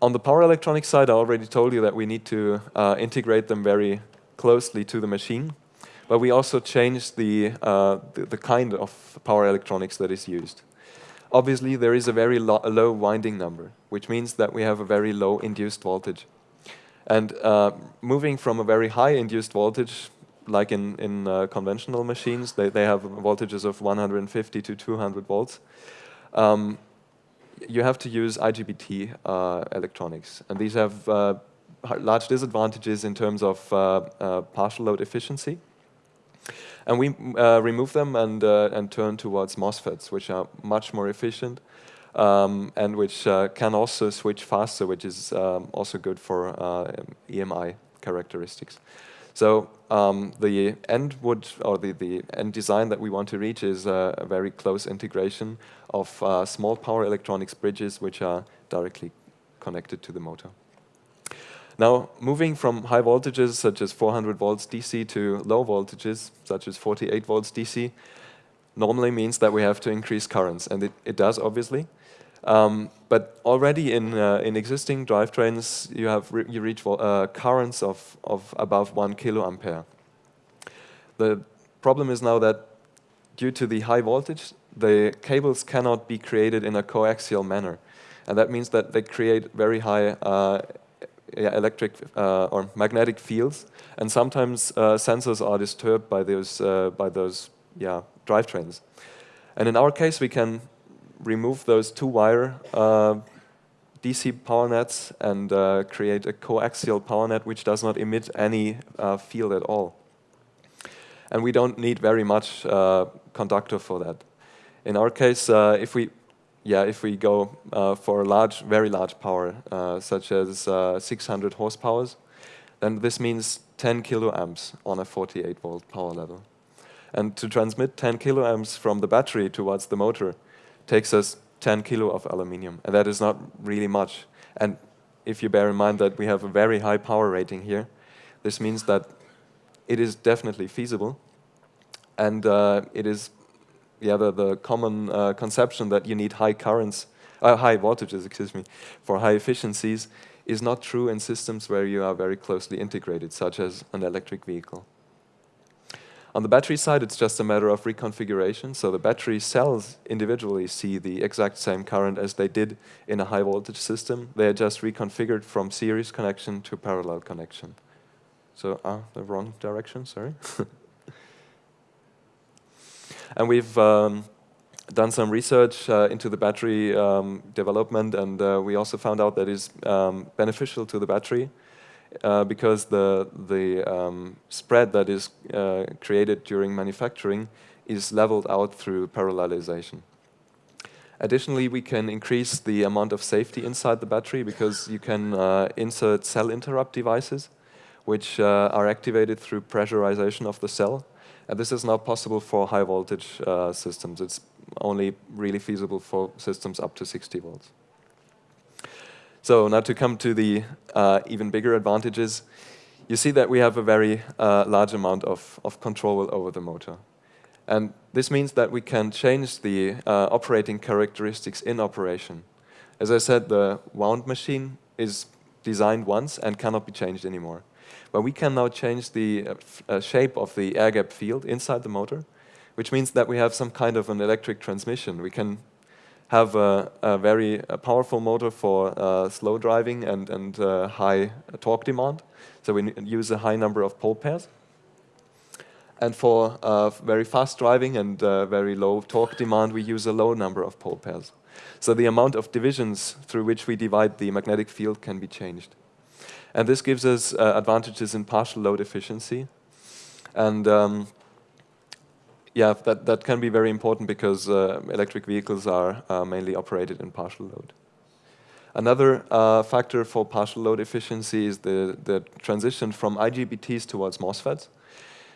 On the power electronics side, I already told you that we need to uh, integrate them very closely to the machine, but we also changed the, uh, the, the kind of power electronics that is used. Obviously, there is a very lo low winding number, which means that we have a very low induced voltage. And uh, moving from a very high induced voltage like in, in uh, conventional machines, they, they have voltages of 150 to 200 volts. Um, you have to use IGBT uh, electronics. And these have uh, large disadvantages in terms of uh, uh, partial load efficiency. And we uh, remove them and, and turn towards MOSFETs, which are much more efficient um, and which can also switch faster, which is um, also good for EMI characteristics. So um, the end would, or the, the end design that we want to reach is uh, a very close integration of uh, small power electronics bridges which are directly connected to the motor. Now, moving from high voltages such as 400 volts DC to low voltages such as 48 volts DC normally means that we have to increase currents, and it, it does obviously. Um, but already in, uh, in existing drivetrains, you, have re you reach uh, currents of, of above 1 kiloampere. The problem is now that due to the high voltage, the cables cannot be created in a coaxial manner. And that means that they create very high uh, electric uh, or magnetic fields. And sometimes uh, sensors are disturbed by those, uh, by those yeah, drivetrains. And in our case, we can remove those two-wire uh, DC power nets and uh, create a coaxial power net which does not emit any uh, field at all. And we don't need very much conductor for that. In our case, if we yeah, if we go uh, for a large, very large power, such as 600 horsepower, then this means 10 kiloamps on a 48 volt power level. And to transmit 10 kiloamps from the battery towards the motor, takes us 10 kilo of aluminium, and that is not really much. And if you bear in mind that we have a very high power rating here, this means that it is definitely feasible, and uh, it is yeah, the, the common uh, conception that you need high currents, uh, high voltages, excuse me, for high efficiencies is not true in systems where you are very closely integrated, such as an electric vehicle. On the battery side, it's just a matter of reconfiguration. So the battery cells individually see the exact same current as they did in a high voltage system. They are just reconfigured from series connection to parallel connection. So, ah, the wrong direction, sorry. and we've um, done some research uh, into the battery um, development, and uh, we also found out that it's um, beneficial to the battery uh, because the, the um, spread that is uh, created during manufacturing is leveled out through parallelization. Additionally, we can increase the amount of safety inside the battery because you can uh, insert cell interrupt devices which uh, are activated through pressurization of the cell. And this is not possible for high voltage uh, systems. It's only really feasible for systems up to 60 volts. So now to come to the uh, even bigger advantages, you see that we have a very uh, large amount of, of control over the motor. And this means that we can change the uh, operating characteristics in operation. As I said, the wound machine is designed once and cannot be changed anymore. But we can now change the uh, uh, shape of the air gap field inside the motor, which means that we have some kind of an electric transmission. We can have a, a very a powerful motor for uh, slow driving and, and uh, high torque demand. So we use a high number of pole pairs. And for uh, very fast driving and uh, very low torque demand, we use a low number of pole pairs. So the amount of divisions through which we divide the magnetic field can be changed. And this gives us uh, advantages in partial load efficiency. And um, yeah, that, that can be very important because uh, electric vehicles are uh, mainly operated in partial load. Another uh, factor for partial load efficiency is the, the transition from IGBTs towards MOSFETs.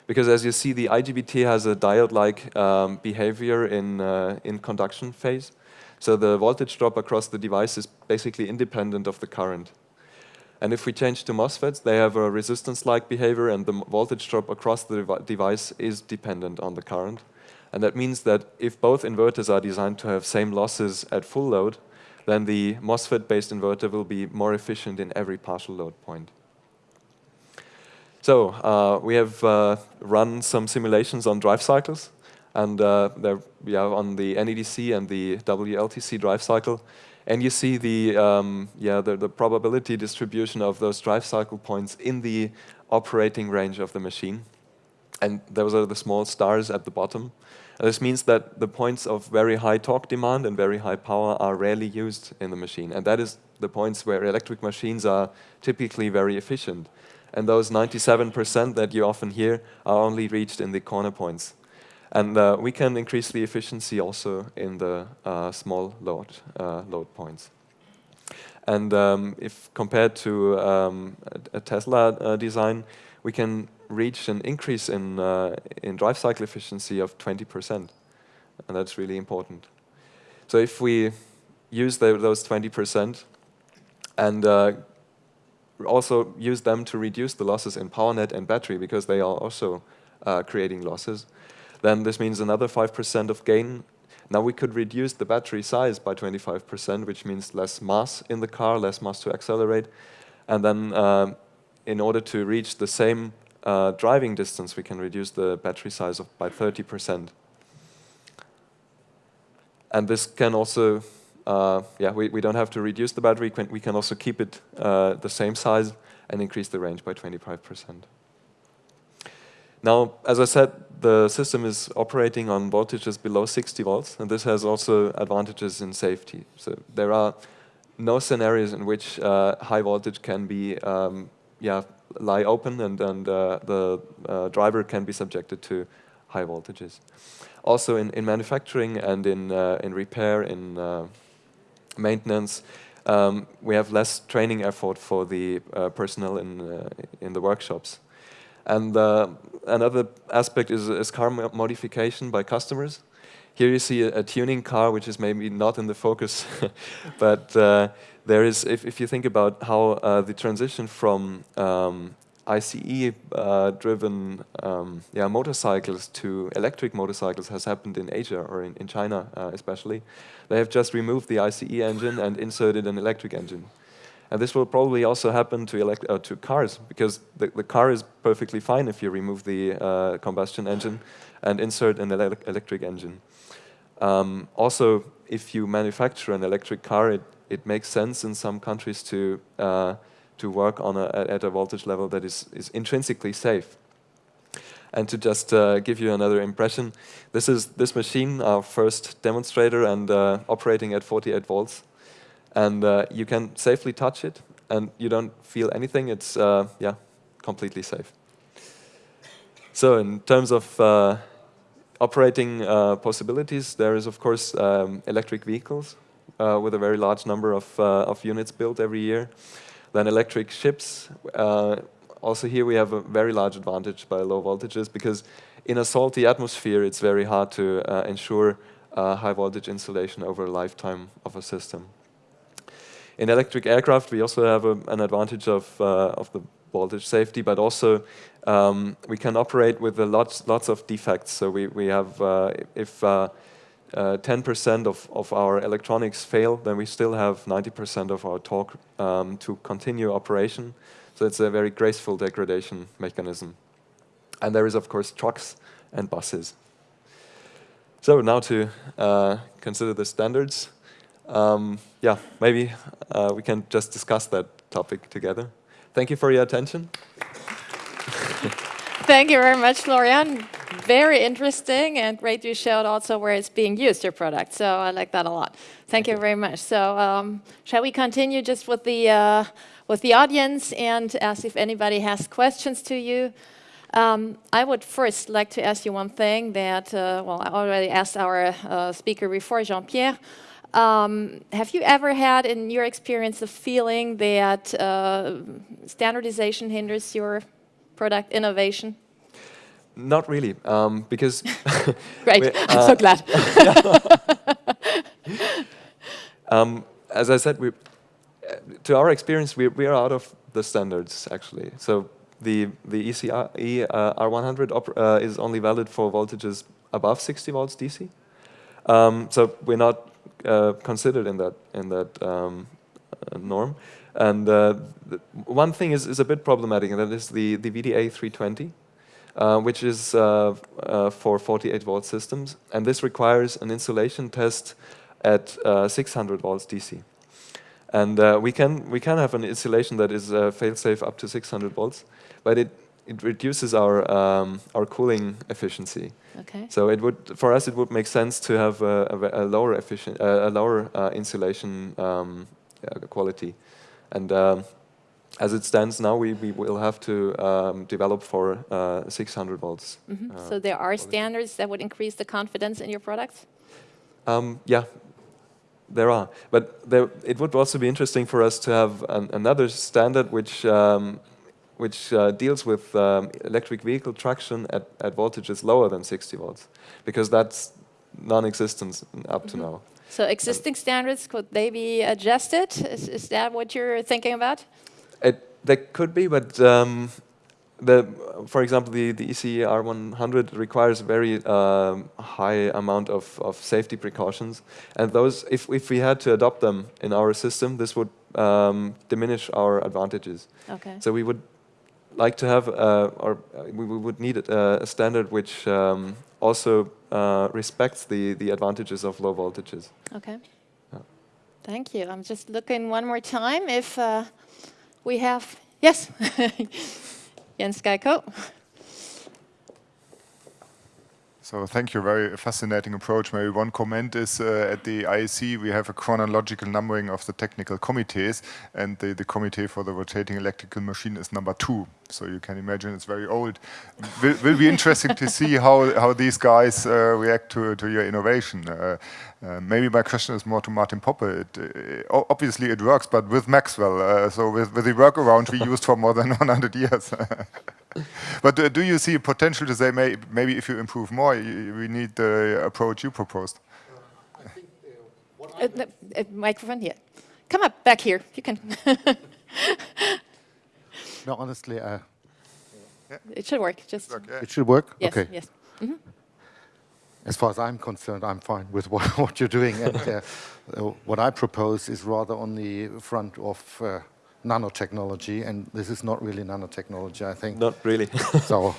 Because as you see, the IGBT has a diode-like um, behavior in, uh, in conduction phase. So the voltage drop across the device is basically independent of the current. And if we change to MOSFETs, they have a resistance-like behavior and the voltage drop across the dev device is dependent on the current. And that means that if both inverters are designed to have same losses at full load, then the MOSFET-based inverter will be more efficient in every partial load point. So uh, we have uh, run some simulations on drive cycles, and uh, they're yeah, on the NEDC and the WLTC drive cycle. And you see the, um, yeah, the, the, probability distribution of those drive cycle points in the operating range of the machine. And those are the small stars at the bottom. And this means that the points of very high torque demand and very high power are rarely used in the machine. And that is the points where electric machines are typically very efficient and those 97% that you often hear are only reached in the corner points. And uh, we can increase the efficiency also in the uh, small load, uh, load points. And um, if compared to um, a, Tesla uh, design, we can reach an increase in, uh, in drive cycle efficiency of 20%. And that's really important. So if we use the, those 20% and also use them to reduce the losses in PowerNet and battery because they are also uh, creating losses. Then this means another 5% of gain. Now we could reduce the battery size by 25%, which means less mass in the car, less mass to accelerate. And then uh, in order to reach the same uh, driving distance, we can reduce the battery size of by 30%. And this can also uh, yeah, we, we don't have to reduce the battery. We can also keep it uh, the same size and increase the range by 25%. Now, as I said, the system is operating on voltages below 60 volts, and this has also advantages in safety. So there are no scenarios in which uh, high voltage can be um, yeah, lie open and, and uh, the uh, driver can be subjected to high voltages. Also in, in manufacturing and in, uh, in repair, in maintenance, um, we have less training effort for the uh, personnel in, uh, in the workshops. And uh, another aspect is, is car modification by customers. Here you see a, a, tuning car, which is maybe not in the focus, but uh, there is, if, if you think about how uh, the transition from um, ICE-driven uh, um, yeah, motorcycles to electric motorcycles has happened in Asia or in, in China uh, especially. They have just removed the ICE engine and inserted an electric engine. And this will probably also happen to, elect uh, to cars because the, the car is perfectly fine if you remove the uh, combustion engine and insert an ele electric engine. Um, also, if you manufacture an electric car, it, it makes sense in some countries to uh, to work on a, at a voltage level that is, is intrinsically safe. And to just uh, give you another impression, this is this machine, our first demonstrator, and uh, operating at 48 volts. And uh, you can safely touch it, and you don't feel anything. It's uh, yeah, completely safe. So in terms of uh, operating uh, possibilities, there is of course um, electric vehicles with a very large number of, of units built every year. Then electric ships. Uh, also here we have a very large advantage by low voltages because in a salty atmosphere it's very hard to uh, ensure uh, high voltage insulation over a lifetime of a system. In electric aircraft we also have a, an advantage of, uh, of the voltage safety, but also um, we can operate with lots, lots of defects. So we, we have, uh, if 10% uh, uh, of, of our electronics fail, then we still have 90% of our torque um, to continue operation. So it's a very graceful degradation mechanism. And there is, of course, trucks and buses. So now to uh, consider the standards. Um, yeah, maybe uh, we can just discuss that topic together. Thank you for your attention. Thank you very much, Florian. Very interesting and great you showed also where it's being used, your product. So I like that a lot. Thank, Thank you, you very much. So um, shall we continue just with the, uh, with the audience and ask if anybody has questions to you? Um, I would first like to ask you one thing that, uh, well, I already asked our uh, speaker before, Jean-Pierre. Um, have you ever had, in your experience, the feeling that uh, standardization hinders your product innovation? Not really, um, because... Great, I'm so glad. um, as I said, we, to our experience, we, we are out of the standards, actually. So the, the ECE uh, R100 uh, is only valid for voltages above 60 volts DC. Um, so we're not uh, considered in that, in that um, uh, norm. And uh, one thing is, is a bit problematic, and that is the, the VDA 320, uh, which is for 48 volt systems. And this requires an insulation test at 600 volts DC. And we can we can have an insulation that is fail-safe up to 600 volts, but it it reduces our um, our cooling efficiency. Okay. So it would for us it would make sense to have a, a, a lower efficient uh, a lower uh, insulation um, quality, and um, as it stands now, we, we will have to um, develop for uh, 600 volts. Mm -hmm. so there are standards that would increase the confidence in your products. Um, yeah, there are, but there, it would also be interesting for us to have an, another standard which um, which uh, deals with um, electric vehicle traction at, at voltages lower than 60 volts, because that's non-existent up to mm -hmm. now. So existing standards, could they be adjusted? Is, is that what you're thinking about? It, they could be, but um, the, for example, the, the ECE R100 requires a very um, high amount of, of safety precautions. And those, if, if we had to adopt them in our system, this would um, diminish our advantages. Okay. So we would like to have, uh, or uh, we would need a, a standard which um, also uh, respects the, the advantages of low voltages. Okay. Yeah. Thank you. I'm just looking one more time if uh, we have, yes. Jens Gayko. So thank you, very fascinating approach. Maybe one comment is uh, at the IEC we have a chronological numbering of the technical committees and the, the committee for the rotating electrical machine is number two. So you can imagine it's very old. will, will be interesting to see how, how these guys uh, react to, to your innovation. Uh, uh, maybe my question is more to Martin Poppe. It, uh, obviously it works, but with Maxwell, uh, so with, with the workaround we used for more than 100 years. but do you see potential to say may, maybe if you improve more, we need the approach you proposed? microphone here. Come up back here. You can. no, honestly, uh, it should work. Just it should work. Yes, okay. Yes. Mm -hmm as far as I'm concerned, I'm fine with what, what you're doing. And uh, uh, what I propose is rather on the front of uh, nanotechnology, and this is not really nanotechnology, I think. Not really. so,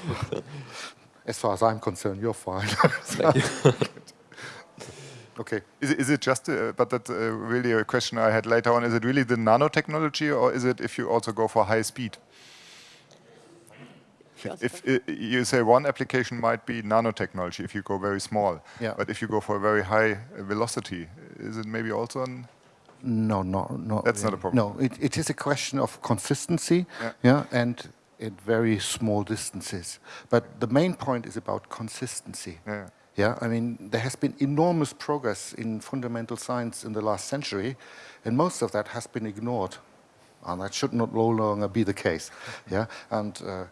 as far as I'm concerned, you're fine. Thank you. okay. Is it, is it just, uh, but that's uh, really a question I had later on, is it really the nanotechnology, or is it if you also go for high speed? if, if you say one application might be nanotechnology if you go very small, yeah. but if you go for a very high velocity, is it maybe also an no, no, no. That's really. not a problem. No, it, it is a question of consistency, yeah. yeah, and at very small distances. But the main point is about consistency. Yeah. Yeah, I mean, there has been enormous progress in fundamental science in the last century, and most of that has been ignored. And that should not no longer be the case. Yeah, and uh,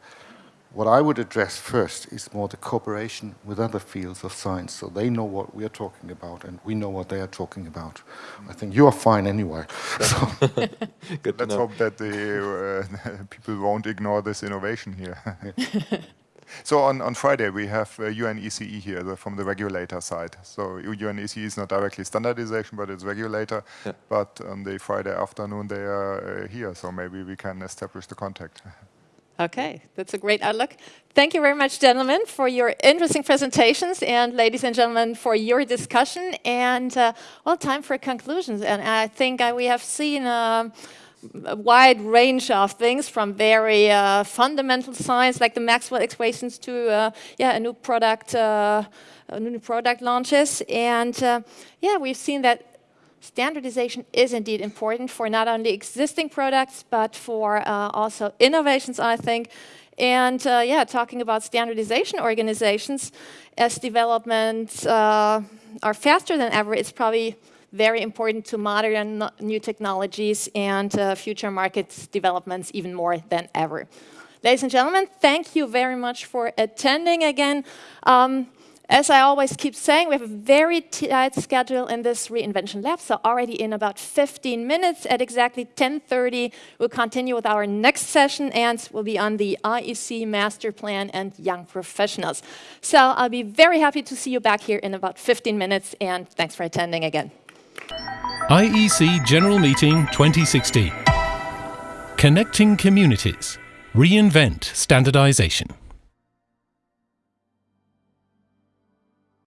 what I would address first is more the cooperation with other fields of science, so they know what we are talking about and we know what they are talking about. I think you are fine anyway. So, Good Let's know. hope that the uh, people won't ignore this innovation here. so on, on Friday we have uh, UNECE here the, from the regulator side. So UNECE is not directly standardization, but it's regulator. Yeah. But on the Friday afternoon they are uh, here, so maybe we can establish the contact. Okay, that's a great outlook. Thank you very much, gentlemen, for your interesting presentations, and ladies and gentlemen, for your discussion. And uh, well, time for conclusions. And I think we have seen um, a wide range of things, from very uh, fundamental science, like the Maxwell equations, to uh, yeah, a new product, uh, new product launches. And uh, yeah, we've seen that standardization is indeed important for not only existing products, but for uh, also innovations, I think. And uh, yeah, talking about standardization organizations, as developments uh, are faster than ever, it's probably very important to modern new technologies and uh, future market developments even more than ever. Ladies and gentlemen, thank you very much for attending again. Um, as I always keep saying, we have a very tight schedule in this reinvention lab. So already in about 15 minutes at exactly 10.30, we'll continue with our next session and we'll be on the IEC Master Plan and Young Professionals. So I'll be very happy to see you back here in about 15 minutes and thanks for attending again. IEC General Meeting 2016. Connecting Communities. Reinvent Standardization.